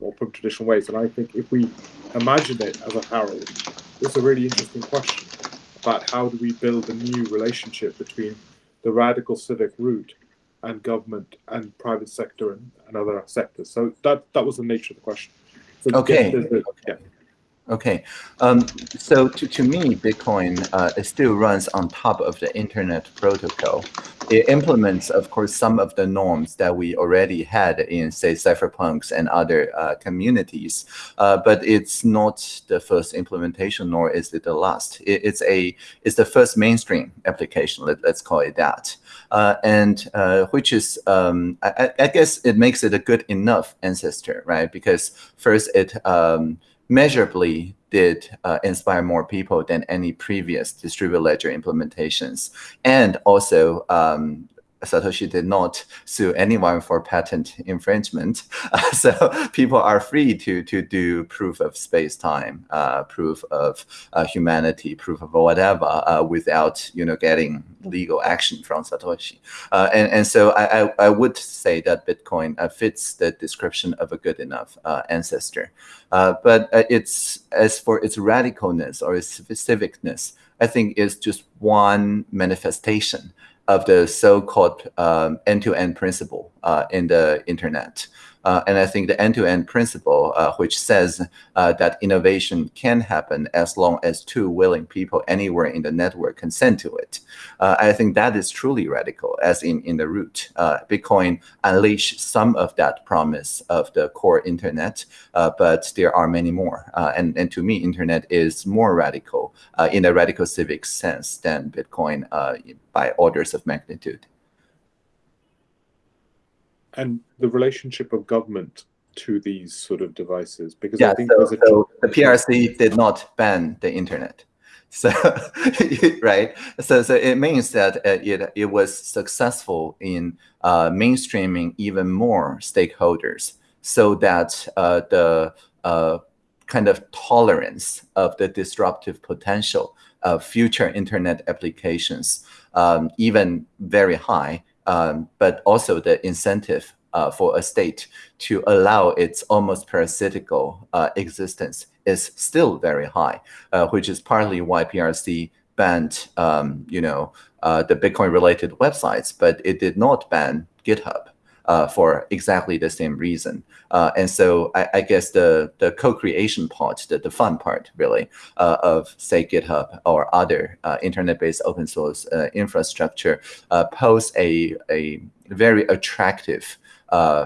or from traditional ways. And I think if we imagine it as a herald, it's a really interesting question about how do we build a new relationship between the radical civic route and government and private sector and, and other sectors. So that that was the nature of the question. So okay. yeah. Okay, um, so to, to me, Bitcoin uh, still runs on top of the internet protocol. It implements, of course, some of the norms that we already had in, say, cypherpunks and other uh, communities, uh, but it's not the first implementation, nor is it the last. It, it's a it's the first mainstream application. Let, us call it that, uh, and uh, which is um, I, I, guess it makes it a good enough ancestor, right? Because first it um, measurably did uh, inspire more people than any previous distributed ledger implementations. And also, um, Satoshi did not sue anyone for patent infringement. [LAUGHS] So people are free to, to do proof of space-time, uh, proof of uh, humanity, proof of whatever uh, without you know, getting legal action from Satoshi. Uh, and, and so I, I, I, would say that Bitcoin uh, fits the description of a good enough ancestor. but it's as for its radicalness or its civicness, I think is just one manifestation of the so-called um, end-to-end principle uh, in the internet. Uh, and I think the end-to-end principle, uh, which says uh, that innovation can happen as long as two willing people anywhere in the network consent to it, uh, I think that is truly radical, as in, in the root. Uh, Bitcoin unleashed some of that promise of the core internet, uh, but there are many more. and, and to me, internet is more radical in a radical civic sense than Bitcoin by orders of magnitude and the relationship of government to these sort of devices because yeah, I think so, a so the PRC did not ban the internet. So [LAUGHS] right, so so it means that uh, it it was successful in uh, mainstreaming even more stakeholders, so that uh, the uh, kind of tolerance of the disruptive potential of future internet applications, um, even very high, um, but also the incentive uh, for a state to allow its almost parasitical uh, existence is still very high, uh, which is partly why PRC banned, um, you know, uh, the Bitcoin-related websites, but it did not ban GitHub uh, for exactly the same reason. Uh, and so I, I, guess the the co-creation part, the, the fun part really uh, of say GitHub or other uh, internet-based open source uh, infrastructure uh, pose a, a very attractive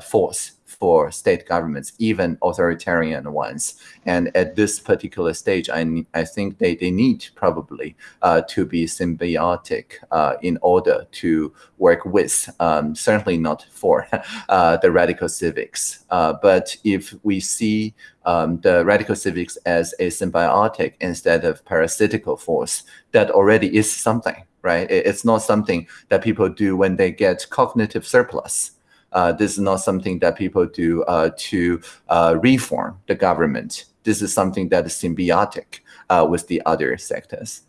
force for state governments, even authoritarian ones. And at this particular stage, I, I think they, they need probably uh, to be symbiotic uh, in order to work with, um, certainly not for [LAUGHS] uh, the radical civics. Uh, but if we see um, the radical civics as a symbiotic instead of parasitical force, that already is something, right? It's not something that people do when they get cognitive surplus. Uh, this is not something that people do uh, to uh, reform the government. This is something that is symbiotic uh, with the other sectors.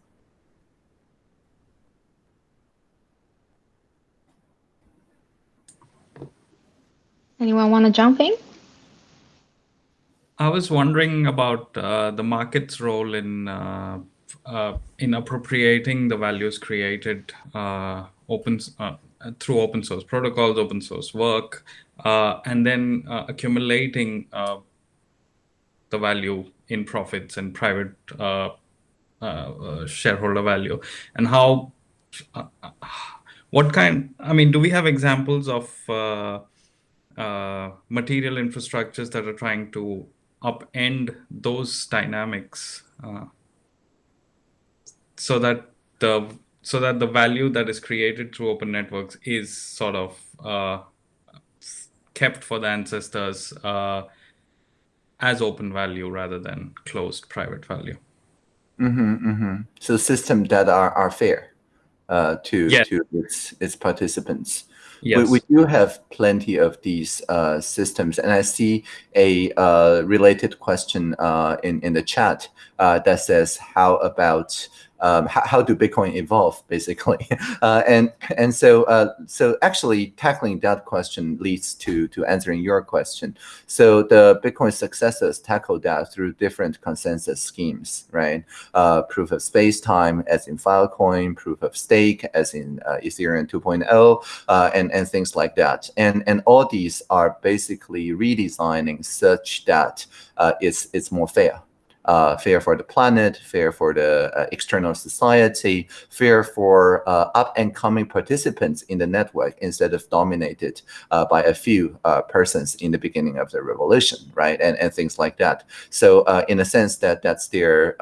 Anyone want to jump in? I was wondering about uh, the market's role in uh, uh, in appropriating the values created open uh, through open source protocols, open source work, uh, and then uh, accumulating the value in profits and private shareholder value, and how what kind i mean do we have examples of uh, uh, material infrastructures that are trying to upend those dynamics uh, so that the so that the value that is created through open networks is sort of uh, kept for the ancestors uh, as open value rather than closed private value. Mm-hmm, mm-hmm. So systems that are, are fair uh, to yes. to its its participants. Yes. We, we do have plenty of these uh, systems, and I see a uh, related question uh, in in the chat uh, that says, "How about um, how, how, do Bitcoin evolve, basically? [LAUGHS] Uh, and and so uh, so actually tackling that question leads to to answering your question. So the Bitcoin successors tackle that through different consensus schemes, right? Uh, proof of space time, as in Filecoin, proof of stake, as in uh, Ethereum 2.0, uh, and and things like that. And and all these are basically redesigning such that uh, it's it's more fair uh, fair for the planet, fair for the uh, external society, fair for uh, up and coming participants in the network instead of dominated uh, by a few uh, persons in the beginning of the revolution, right? And, and things like that. So uh, in a sense that that's their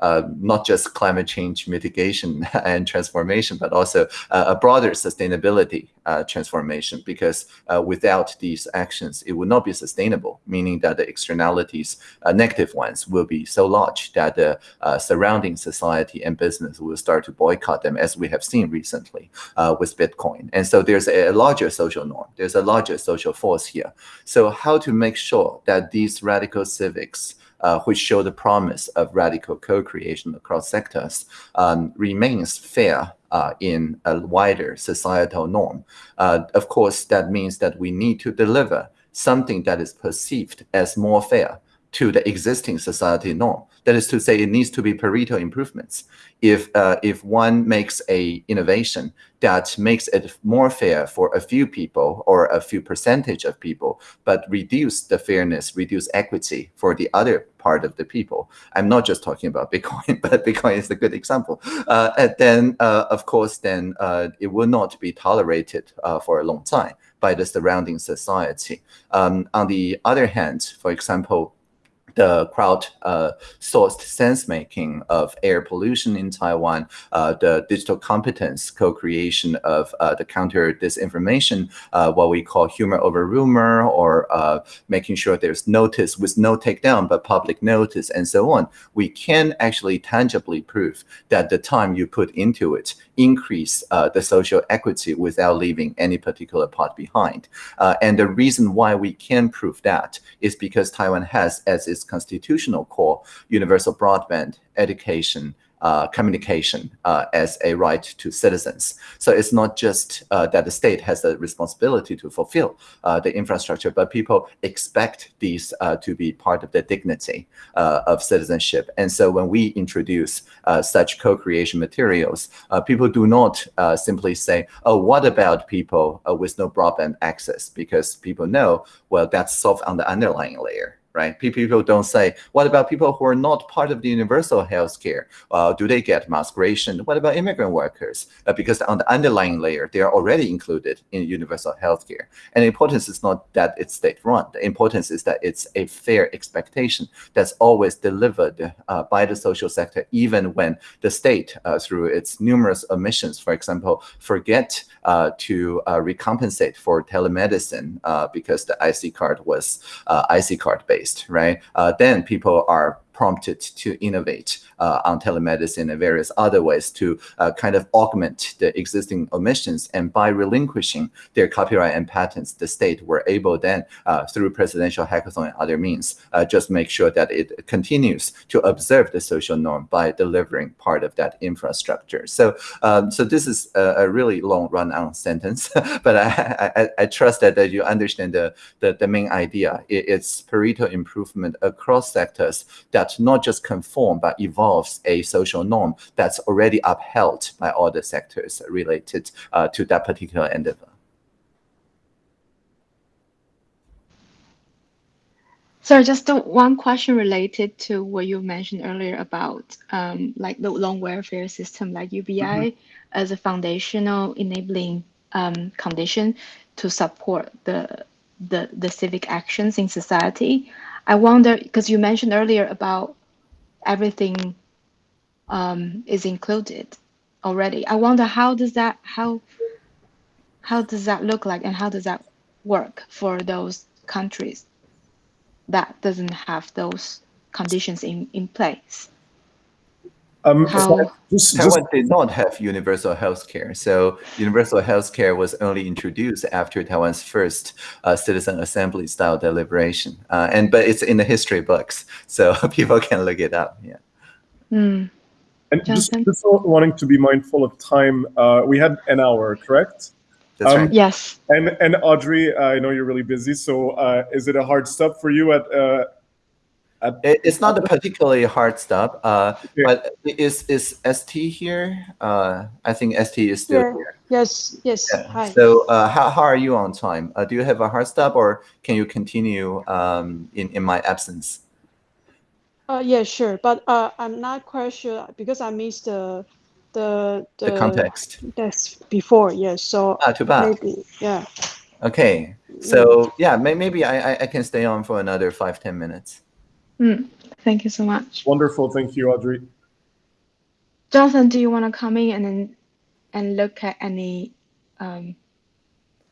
uh, not just climate change mitigation [LAUGHS] and transformation, but also uh, a broader sustainability uh, transformation. Because uh, without these actions, it would not be sustainable, meaning that the externalities, uh, negative ones, will be so large that the surrounding society and business will start to boycott them, as we have seen recently with Bitcoin. And so there's a larger social norm. There's a larger social force here. So how to make sure that these radical civics uh, which show the promise of radical co-creation across sectors, um, remains fair uh, in a wider societal norm. Uh, of course, that means that we need to deliver something that is perceived as more fair to the existing society norm. That is to say, it needs to be Pareto improvements. If uh, if one makes a innovation that makes it more fair for a few people or a few percentage of people, but reduce the fairness, reduce equity for the other part of the people. I'm not just talking about [LAUGHS] Bitcoin, but Bitcoin is a good example. Uh, and then, uh, of course, then uh, it will not be tolerated uh, for a long time by the surrounding society. Um, on the other hand, for example, the crowd-sourced uh, sense-making of air pollution in Taiwan, uh, the digital competence co-creation of uh, the counter disinformation, uh, what we call humor over rumor, or making sure there's notice with no takedown, but public notice, and so on. We can actually tangibly prove that the time you put into it increase the social equity without leaving any particular part behind. And the reason why we can prove that is because Taiwan has as its constitutional core universal broadband education uh, communication uh, as a right to citizens. So it's not just uh, that the state has the responsibility to fulfill uh, the infrastructure, but people expect these uh, to be part of the dignity uh, of citizenship. And so when we introduce such co-creation materials, people do not simply say, oh, what about people with no broadband access? Because people know, well, that's solved on the underlying layer right? People don't say, what about people who are not part of the universal health care? Uh, do they get migration? What about immigrant workers? Uh, because on the underlying layer, they are already included in universal health care. And the importance is not that it's state-run. The importance is that it's a fair expectation that's always delivered uh, by the social sector, even when the state, uh, through its numerous omissions, for example, forget uh, to uh, recompensate for telemedicine because the IC card was IC card right? Uh, then people are prompted to innovate uh, on telemedicine and various other ways to uh, kind of augment the existing omissions. And by relinquishing their copyright and patents, the state were able then, uh, through presidential hackathon and other means, just make sure that it continues to observe the social norm by delivering part of that infrastructure. So, um, so this is a, a really long run-on sentence, [LAUGHS] but I, I, I, trust that, that you understand the, the, the main idea. It, it's Pareto improvement across sectors that not just conform, but evolves a social norm that's already upheld by all the sectors related uh, to that particular endeavor. So just one question related to what you mentioned earlier about um, like the long welfare system like UBI mm -hmm. as a foundational enabling um, condition to support the, the, the civic actions in society. I wonder because you mentioned earlier about everything um, is included already. I wonder how does that how how does that look like and how does that work for those countries that doesn't have those conditions in, in place? Um, How, just, Taiwan did not have universal health care. So universal health care was only introduced after Taiwan's first uh, citizen assembly style deliberation. Uh, and But it's in the history books, so [LAUGHS] people can look it up. Yeah. Mm. And just, just, wanting to be mindful of time, uh, we had an hour, correct? That's um, right. Yes. And, and Audrey, I know you're really busy, so uh, is it a hard stop for you at uh, it's not a particularly hard stop, uh, but is is ST here? Uh, I think ST is still yeah. here. Yes, yes. Yeah. Hi. So uh, how, how are you on time? Uh, do you have a hard stop or can you continue um, in, in my absence? Uh, yeah, sure. But uh, I'm not quite sure because I missed the the the, the context. That's before, yes. So ah, too bad. Maybe, yeah. Okay. So yeah, maybe I, I can stay on for another five ten minutes. Mm, thank you so much. Wonderful. Thank you, Audrey. Jonathan, do you want to come in and and look at any um,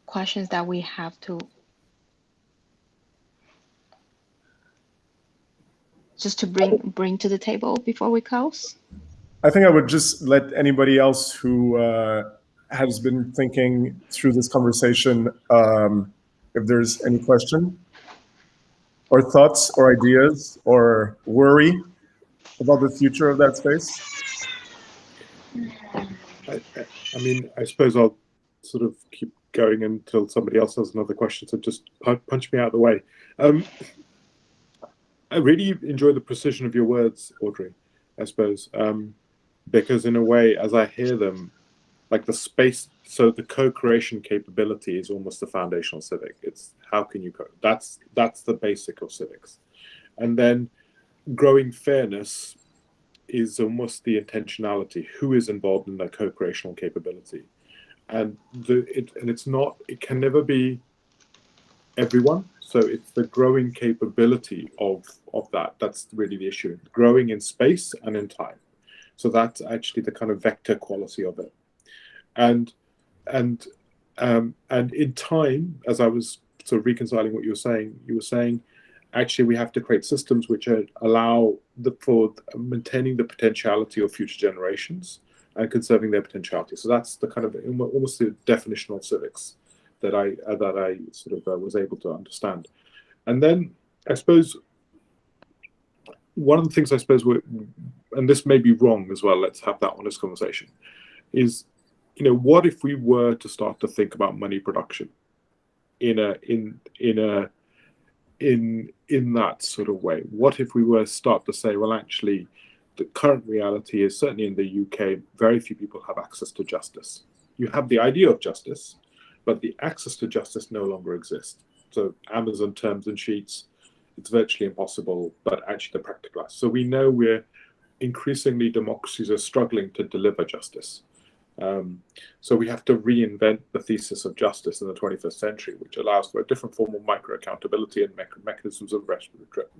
questions that we have to just to bring bring to the table before we close? I think I would just let anybody else who uh, has been thinking through this conversation, um, if there's any question or thoughts or ideas or worry about the future of that space? I, I mean, I suppose I'll sort of keep going until somebody else has another question. So just punch me out of the way. Um, I really enjoy the precision of your words, Audrey. I suppose um, because in a way, as I hear them, like the space, so the co-creation capability is almost the foundational civic. It's how can you co? That's that's the basic of civics, and then growing fairness is almost the intentionality. Who is involved in that co-creational capability, and the it and it's not. It can never be everyone. So it's the growing capability of of that. That's really the issue. Growing in space and in time. So that's actually the kind of vector quality of it. And and um, and in time, as I was sort of reconciling what you were saying, you were saying actually we have to create systems which are, allow the for maintaining the potentiality of future generations and conserving their potentiality. So that's the kind of almost the definition of civics that I uh, that I sort of uh, was able to understand. And then I suppose one of the things I suppose we and this may be wrong as well. Let's have that honest conversation. Is you know what if we were to start to think about money production in a in in a in in that sort of way? What if we were to start to say, well, actually, the current reality is certainly in the UK, very few people have access to justice. You have the idea of justice, but the access to justice no longer exists. So Amazon terms and sheets, it's virtually impossible, but actually the practical. So we know we're increasingly democracies are struggling to deliver justice. Um, so we have to reinvent the thesis of justice in the 21st century, which allows for a different form of micro accountability and me mechanisms of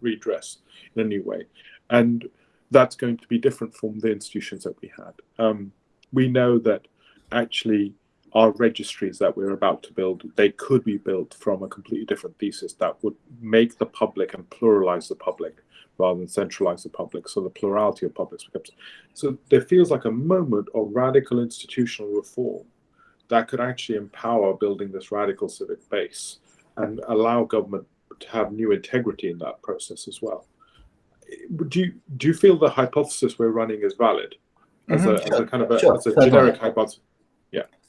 redress in a new way. And that's going to be different from the institutions that we had. Um, we know that actually our registries that we're about to build, they could be built from a completely different thesis that would make the public and pluralize the public rather than centralize the public. So the plurality of publics becomes. So there feels like a moment of radical institutional reform that could actually empower building this radical civic base and allow government to have new integrity in that process as well. Do you, do you feel the hypothesis we're running is valid as, mm -hmm. a, as a kind of a, sure. as a generic hypothesis?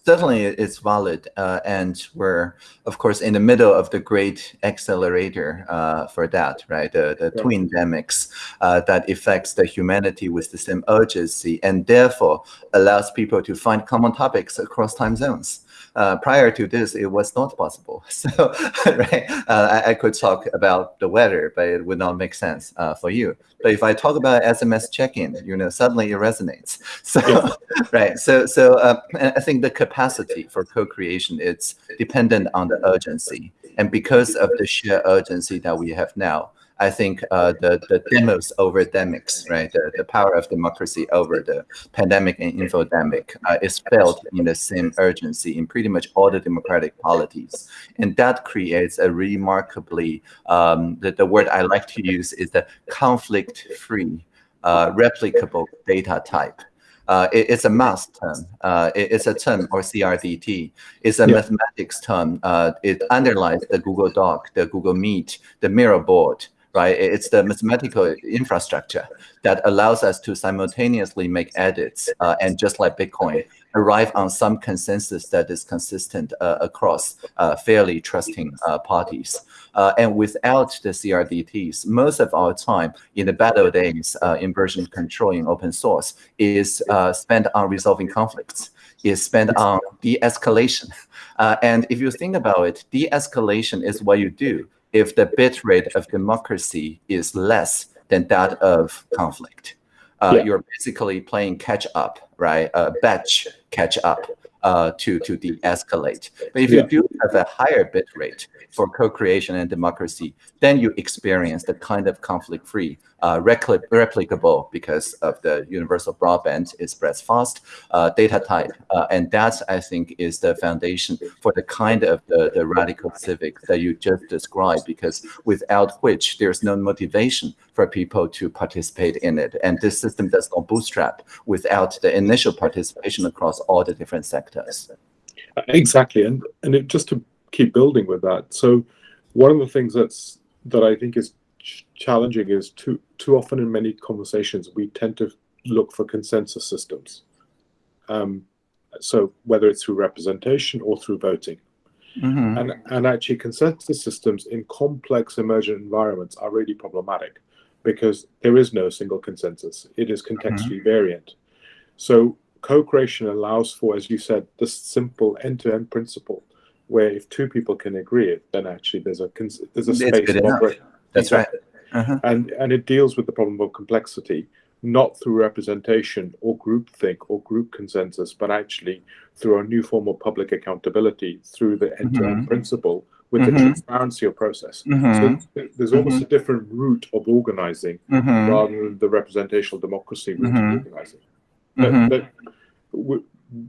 Certainly it's valid. Uh, and we're, of course, in the middle of the great accelerator uh, for that, right? The, the yeah. twin endemics uh, that affects the humanity with the same urgency and therefore allows people to find common topics across time zones. Uh, prior to this, it was not possible. [LAUGHS] So, right, uh, I, I, could talk about the weather, but it would not make sense uh, for you. But if I talk about SMS check-in, you know, suddenly it resonates. [LAUGHS] So, yeah. right. So, so uh, I think the capacity for co-creation it's dependent on the urgency, and because of the sheer urgency that we have now, I think uh, the the demos over demics, right? The, the power of democracy over the pandemic and infodemic uh, is felt in the same urgency in pretty much all the democratic polities, and that creates a remarkably um, the the word I like to use is the conflict-free, uh, replicable data type. Uh, it, it's a math term. Uh, it, it's a term or CRDT. It's a yeah. mathematics term. Uh, it underlies the Google Doc, the Google Meet, the Miro board right? It's the mathematical infrastructure that allows us to simultaneously make edits uh, and just like Bitcoin, arrive on some consensus that is consistent uh, across uh, fairly trusting uh, parties. Uh, and without the CRDTs, most of our time in the battle days uh, in version control in open source is spent on resolving conflicts, is spent on de-escalation. [LAUGHS] and if you think about it, de-escalation is what you do if the bit rate of democracy is less than that of conflict. Uh, yeah. You're basically playing catch up, right? Uh, batch catch up uh, to to de-escalate. But if yeah. you do have a higher bit rate for co-creation and democracy, then you experience the kind of conflict-free, uh, repli replicable because of the universal broadband. Spreads fast, uh, data type, uh, and that I think is the foundation for the kind of the, the radical civic that you just described. Because without which there's no motivation for people to participate in it, and this system does not bootstrap without the initial participation across all the different sectors. Exactly, and and it, just to keep building with that. So one of the things that's that I think is ch challenging is too too often in many conversations we tend to look for consensus systems. Um, so whether it's through representation or through voting. Mm -hmm. And, and actually consensus systems in complex emergent environments are really problematic because there is no single consensus. It is contextually variant. So co-creation allows for, as you said, this simple end-to-end principle where if two people can agree, then actually there's a there's a space of. That's right. Uh-huh. And and it deals with the problem of complexity, not through representation or groupthink or group consensus, but actually through a new form of public accountability through the end-to-end Mhm. principle with the Mhm. transparency of process. Mhm. So there's almost a different route of organizing rather than the representational democracy route of organizing. But, but w-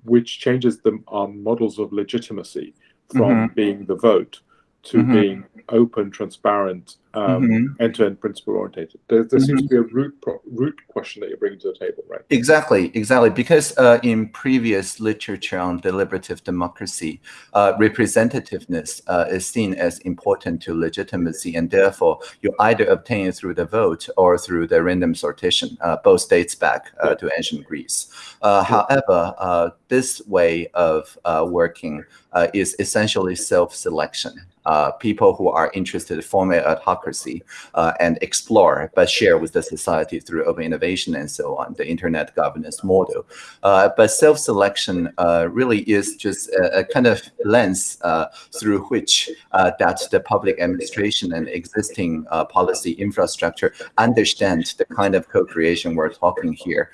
which changes the our models of legitimacy from being the vote to Mhm. being open, transparent, um, Mhm. end-to-end principle orientated. There, there seems to be a root pro- root question that you're bringing to the table, right? Exactly, exactly. Because uh, in previous literature on deliberative democracy, uh, representativeness uh, is seen as important to legitimacy, and therefore you either obtain it through the vote or through the random sortition. Uh, both dates back uh, to ancient Greece. Uh, however, uh, this way of uh, working uh, is essentially self-selection. Uh, people who are interested form an autocracy uh, and explore, but share with the society through open innovation and so on, the internet governance model. Uh, but self-selection uh, really is just a, a kind of lens uh, through which uh, that the public administration and existing policy infrastructure understand the kind of co-creation we're talking here.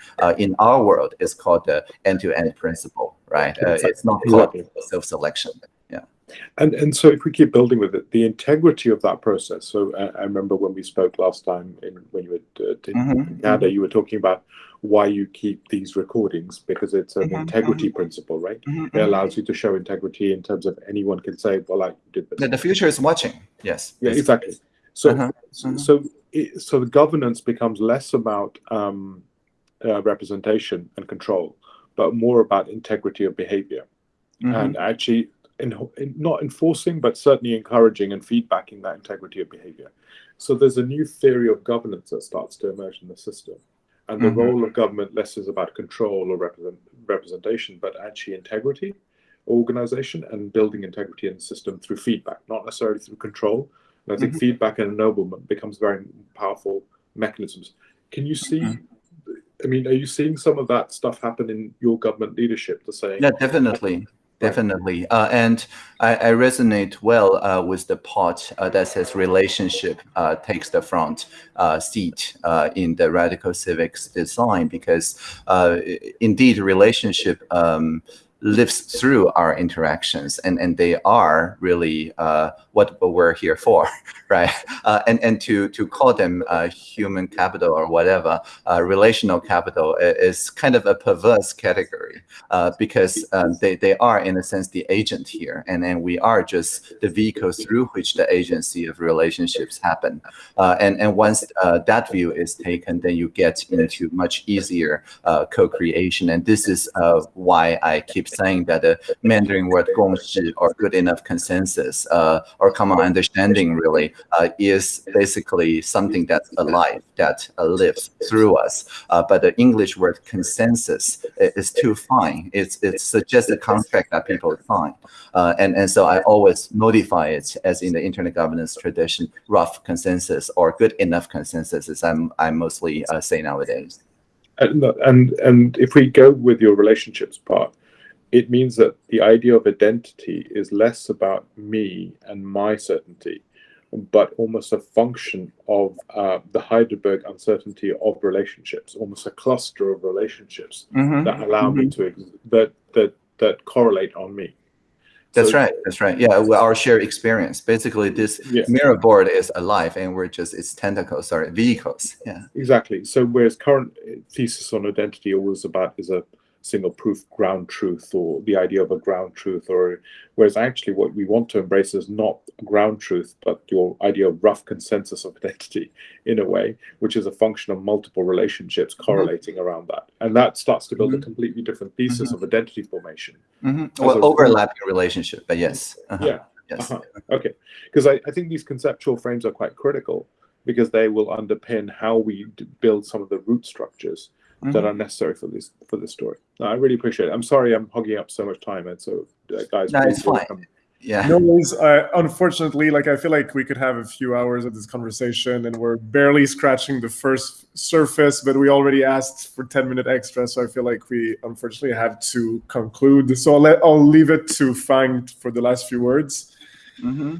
In our world, it's called the end-to-end principle, right? Uh, it's not called self-selection. And and so if we keep building with it, the integrity of that process. So uh, I remember when we spoke last time in when you were uh, in Mhm, Canada, you were talking about why you keep these recordings because it's an Mhm, integrity principle, right? Mhm, It mhm. allows you to show integrity in terms of anyone can say, "Well, I did this." The, the future is watching. Yes. Yeah, exactly. So, Uh-huh, so, uh-huh. so, it, so the governance becomes less about um, uh, representation and control, but more about integrity of behavior, and actually, in, in, not enforcing, but certainly encouraging and feedbacking that integrity of behavior. So there's a new theory of governance that starts to emerge in the system, and the Mhm. role of government less is about control or represent, representation, but actually integrity, organization, and building integrity in the system through feedback, not necessarily through control. And I think Mhm. feedback and ennoblement becomes very powerful mechanisms. Can you see? Mhm. I mean, are you seeing some of that stuff happen in your government leadership? To say, Yeah, definitely. Definitely. Uh, and I, I resonate well uh, with the part uh, that says relationship uh, takes the front uh, seat uh, in the radical civics design because indeed relationship um, lives through our interactions and, and they are really what we're here for, [LAUGHS] right? Uh, and and to, to call them uh, human capital or whatever, uh, relational capital is kind of a perverse category uh, because um, they, they are in a sense the agent here. And then we are just the vehicle through which the agency of relationships happen. Uh, and and once uh, that view is taken then you get into much easier uh, co-creation. And this is uh, why i keep saying that the mandarin word 共识 or good enough consensus uh, or common understanding really uh, is basically something that's alive that uh, lives through us. Uh, but the english word consensus is too fine. It's it's just a contract that people sign uh, and and so i always modify it as in the internet governance tradition rough consensus or good enough consensus as i'm i mostly uh, say nowadays. And and and if we go with your relationships part, it means that the idea of identity is less about me and my certainty, but almost a function of uh, the Heisenberg uncertainty of relationships, almost a cluster of relationships Mhm, that allow me to ex- that that that correlate on me. that's So- right that's right yeah well, our shared experience basically this Yeah. Miro board is alive and we're just its tentacles sorry vehicles yeah Exactly. So whereas current thesis on identity always about is a single proof ground truth or the idea of a ground truth or whereas actually what we want to embrace is not ground truth but your idea of rough consensus of [LAUGHS] identity in a way which is a function of multiple relationships correlating around that. And that starts to build a Mhm. completely different thesis of identity formation. Mhm. As well overlapping relationship but yes. Uh-huh, yeah. Yes. Uh-huh. Okay, because I, I think these conceptual frames are quite critical because they will underpin how we d- build some of the root structures that Mhm. are necessary for this for this story. No, I really appreciate it. I'm sorry I'm hogging up so much time, and so uh, guys, No, please it's fine. come- Yeah. No worries. Uh, unfortunately, like I feel like we could have a few hours of this conversation, and we're barely scratching the first surface. But we already asked for ten minute extra, so I feel like we unfortunately have to conclude. So I'll let I'll leave it to Fang for the last few words. Mm-hmm.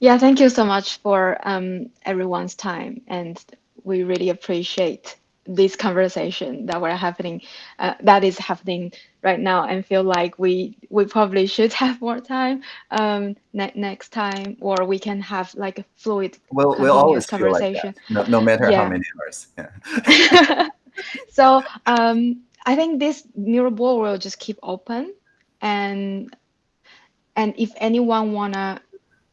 Yeah, thank you so much for um, everyone's time, and we really appreciate this conversation that we're happening, uh, that is happening right now, and feel like we we probably should [LAUGHS] have more time um, ne next time, or we can have like a fluid, we'll, we'll always conversation. Like no, no matter yeah. how many hours. Yeah. [LAUGHS] so um, I think this Miro board will just keep open, and and if anyone wanna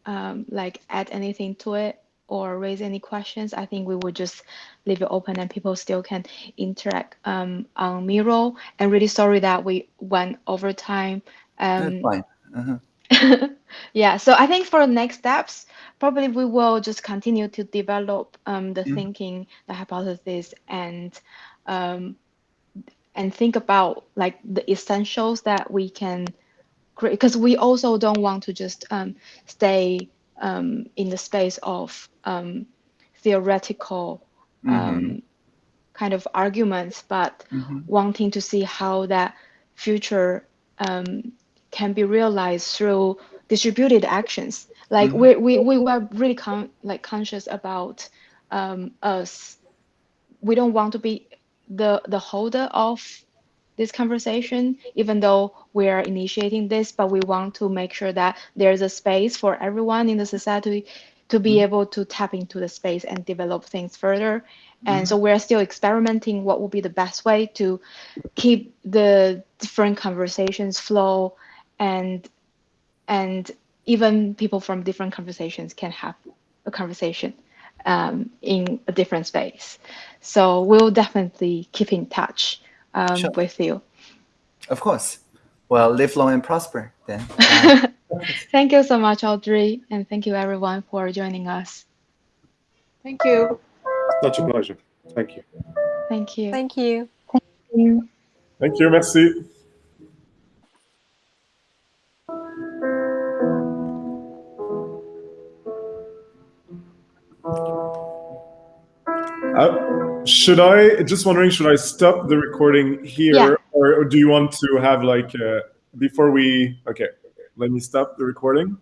um, like add anything to it or raise any questions, I think we would just leave it open and people still can interact um, on Miro. And really sorry that we went over time. Um, That's fine. Uh-huh. [LAUGHS] yeah, so I think for the next steps, probably we will just continue to develop um, the mm. thinking, the hypothesis, and um, and think about like the essentials that we can create. Because we also don't want to just um, stay um, in the space of um, theoretical mm-hmm. kind of arguments, but mm-hmm. wanting to see how that future um, can be realized through distributed actions. Like mm-hmm. we, we, we were really con- like conscious about um, us. We don't want to be the the holder of this conversation, even though we are initiating this, but we want to make sure that there's a space for everyone in the society to be mm-hmm. able to tap into the space and develop things further. Mm-hmm. And so we're still experimenting what would be the best way to keep the different conversations flow and and even people from different conversations can have a conversation um, in a different space. So we'll definitely keep in touch um, sure. with you. Of course. Well, live long and prosper then. [LAUGHS] thank you so much, Audrey, and thank you everyone for joining us. Thank you. Such a pleasure. Thank you. Thank you. Thank you. Thank you. Thank you. Merci. Should I just wondering? Should I stop the recording here, yeah. or, or, do you want to have like uh, before we? Okay, let me stop the recording.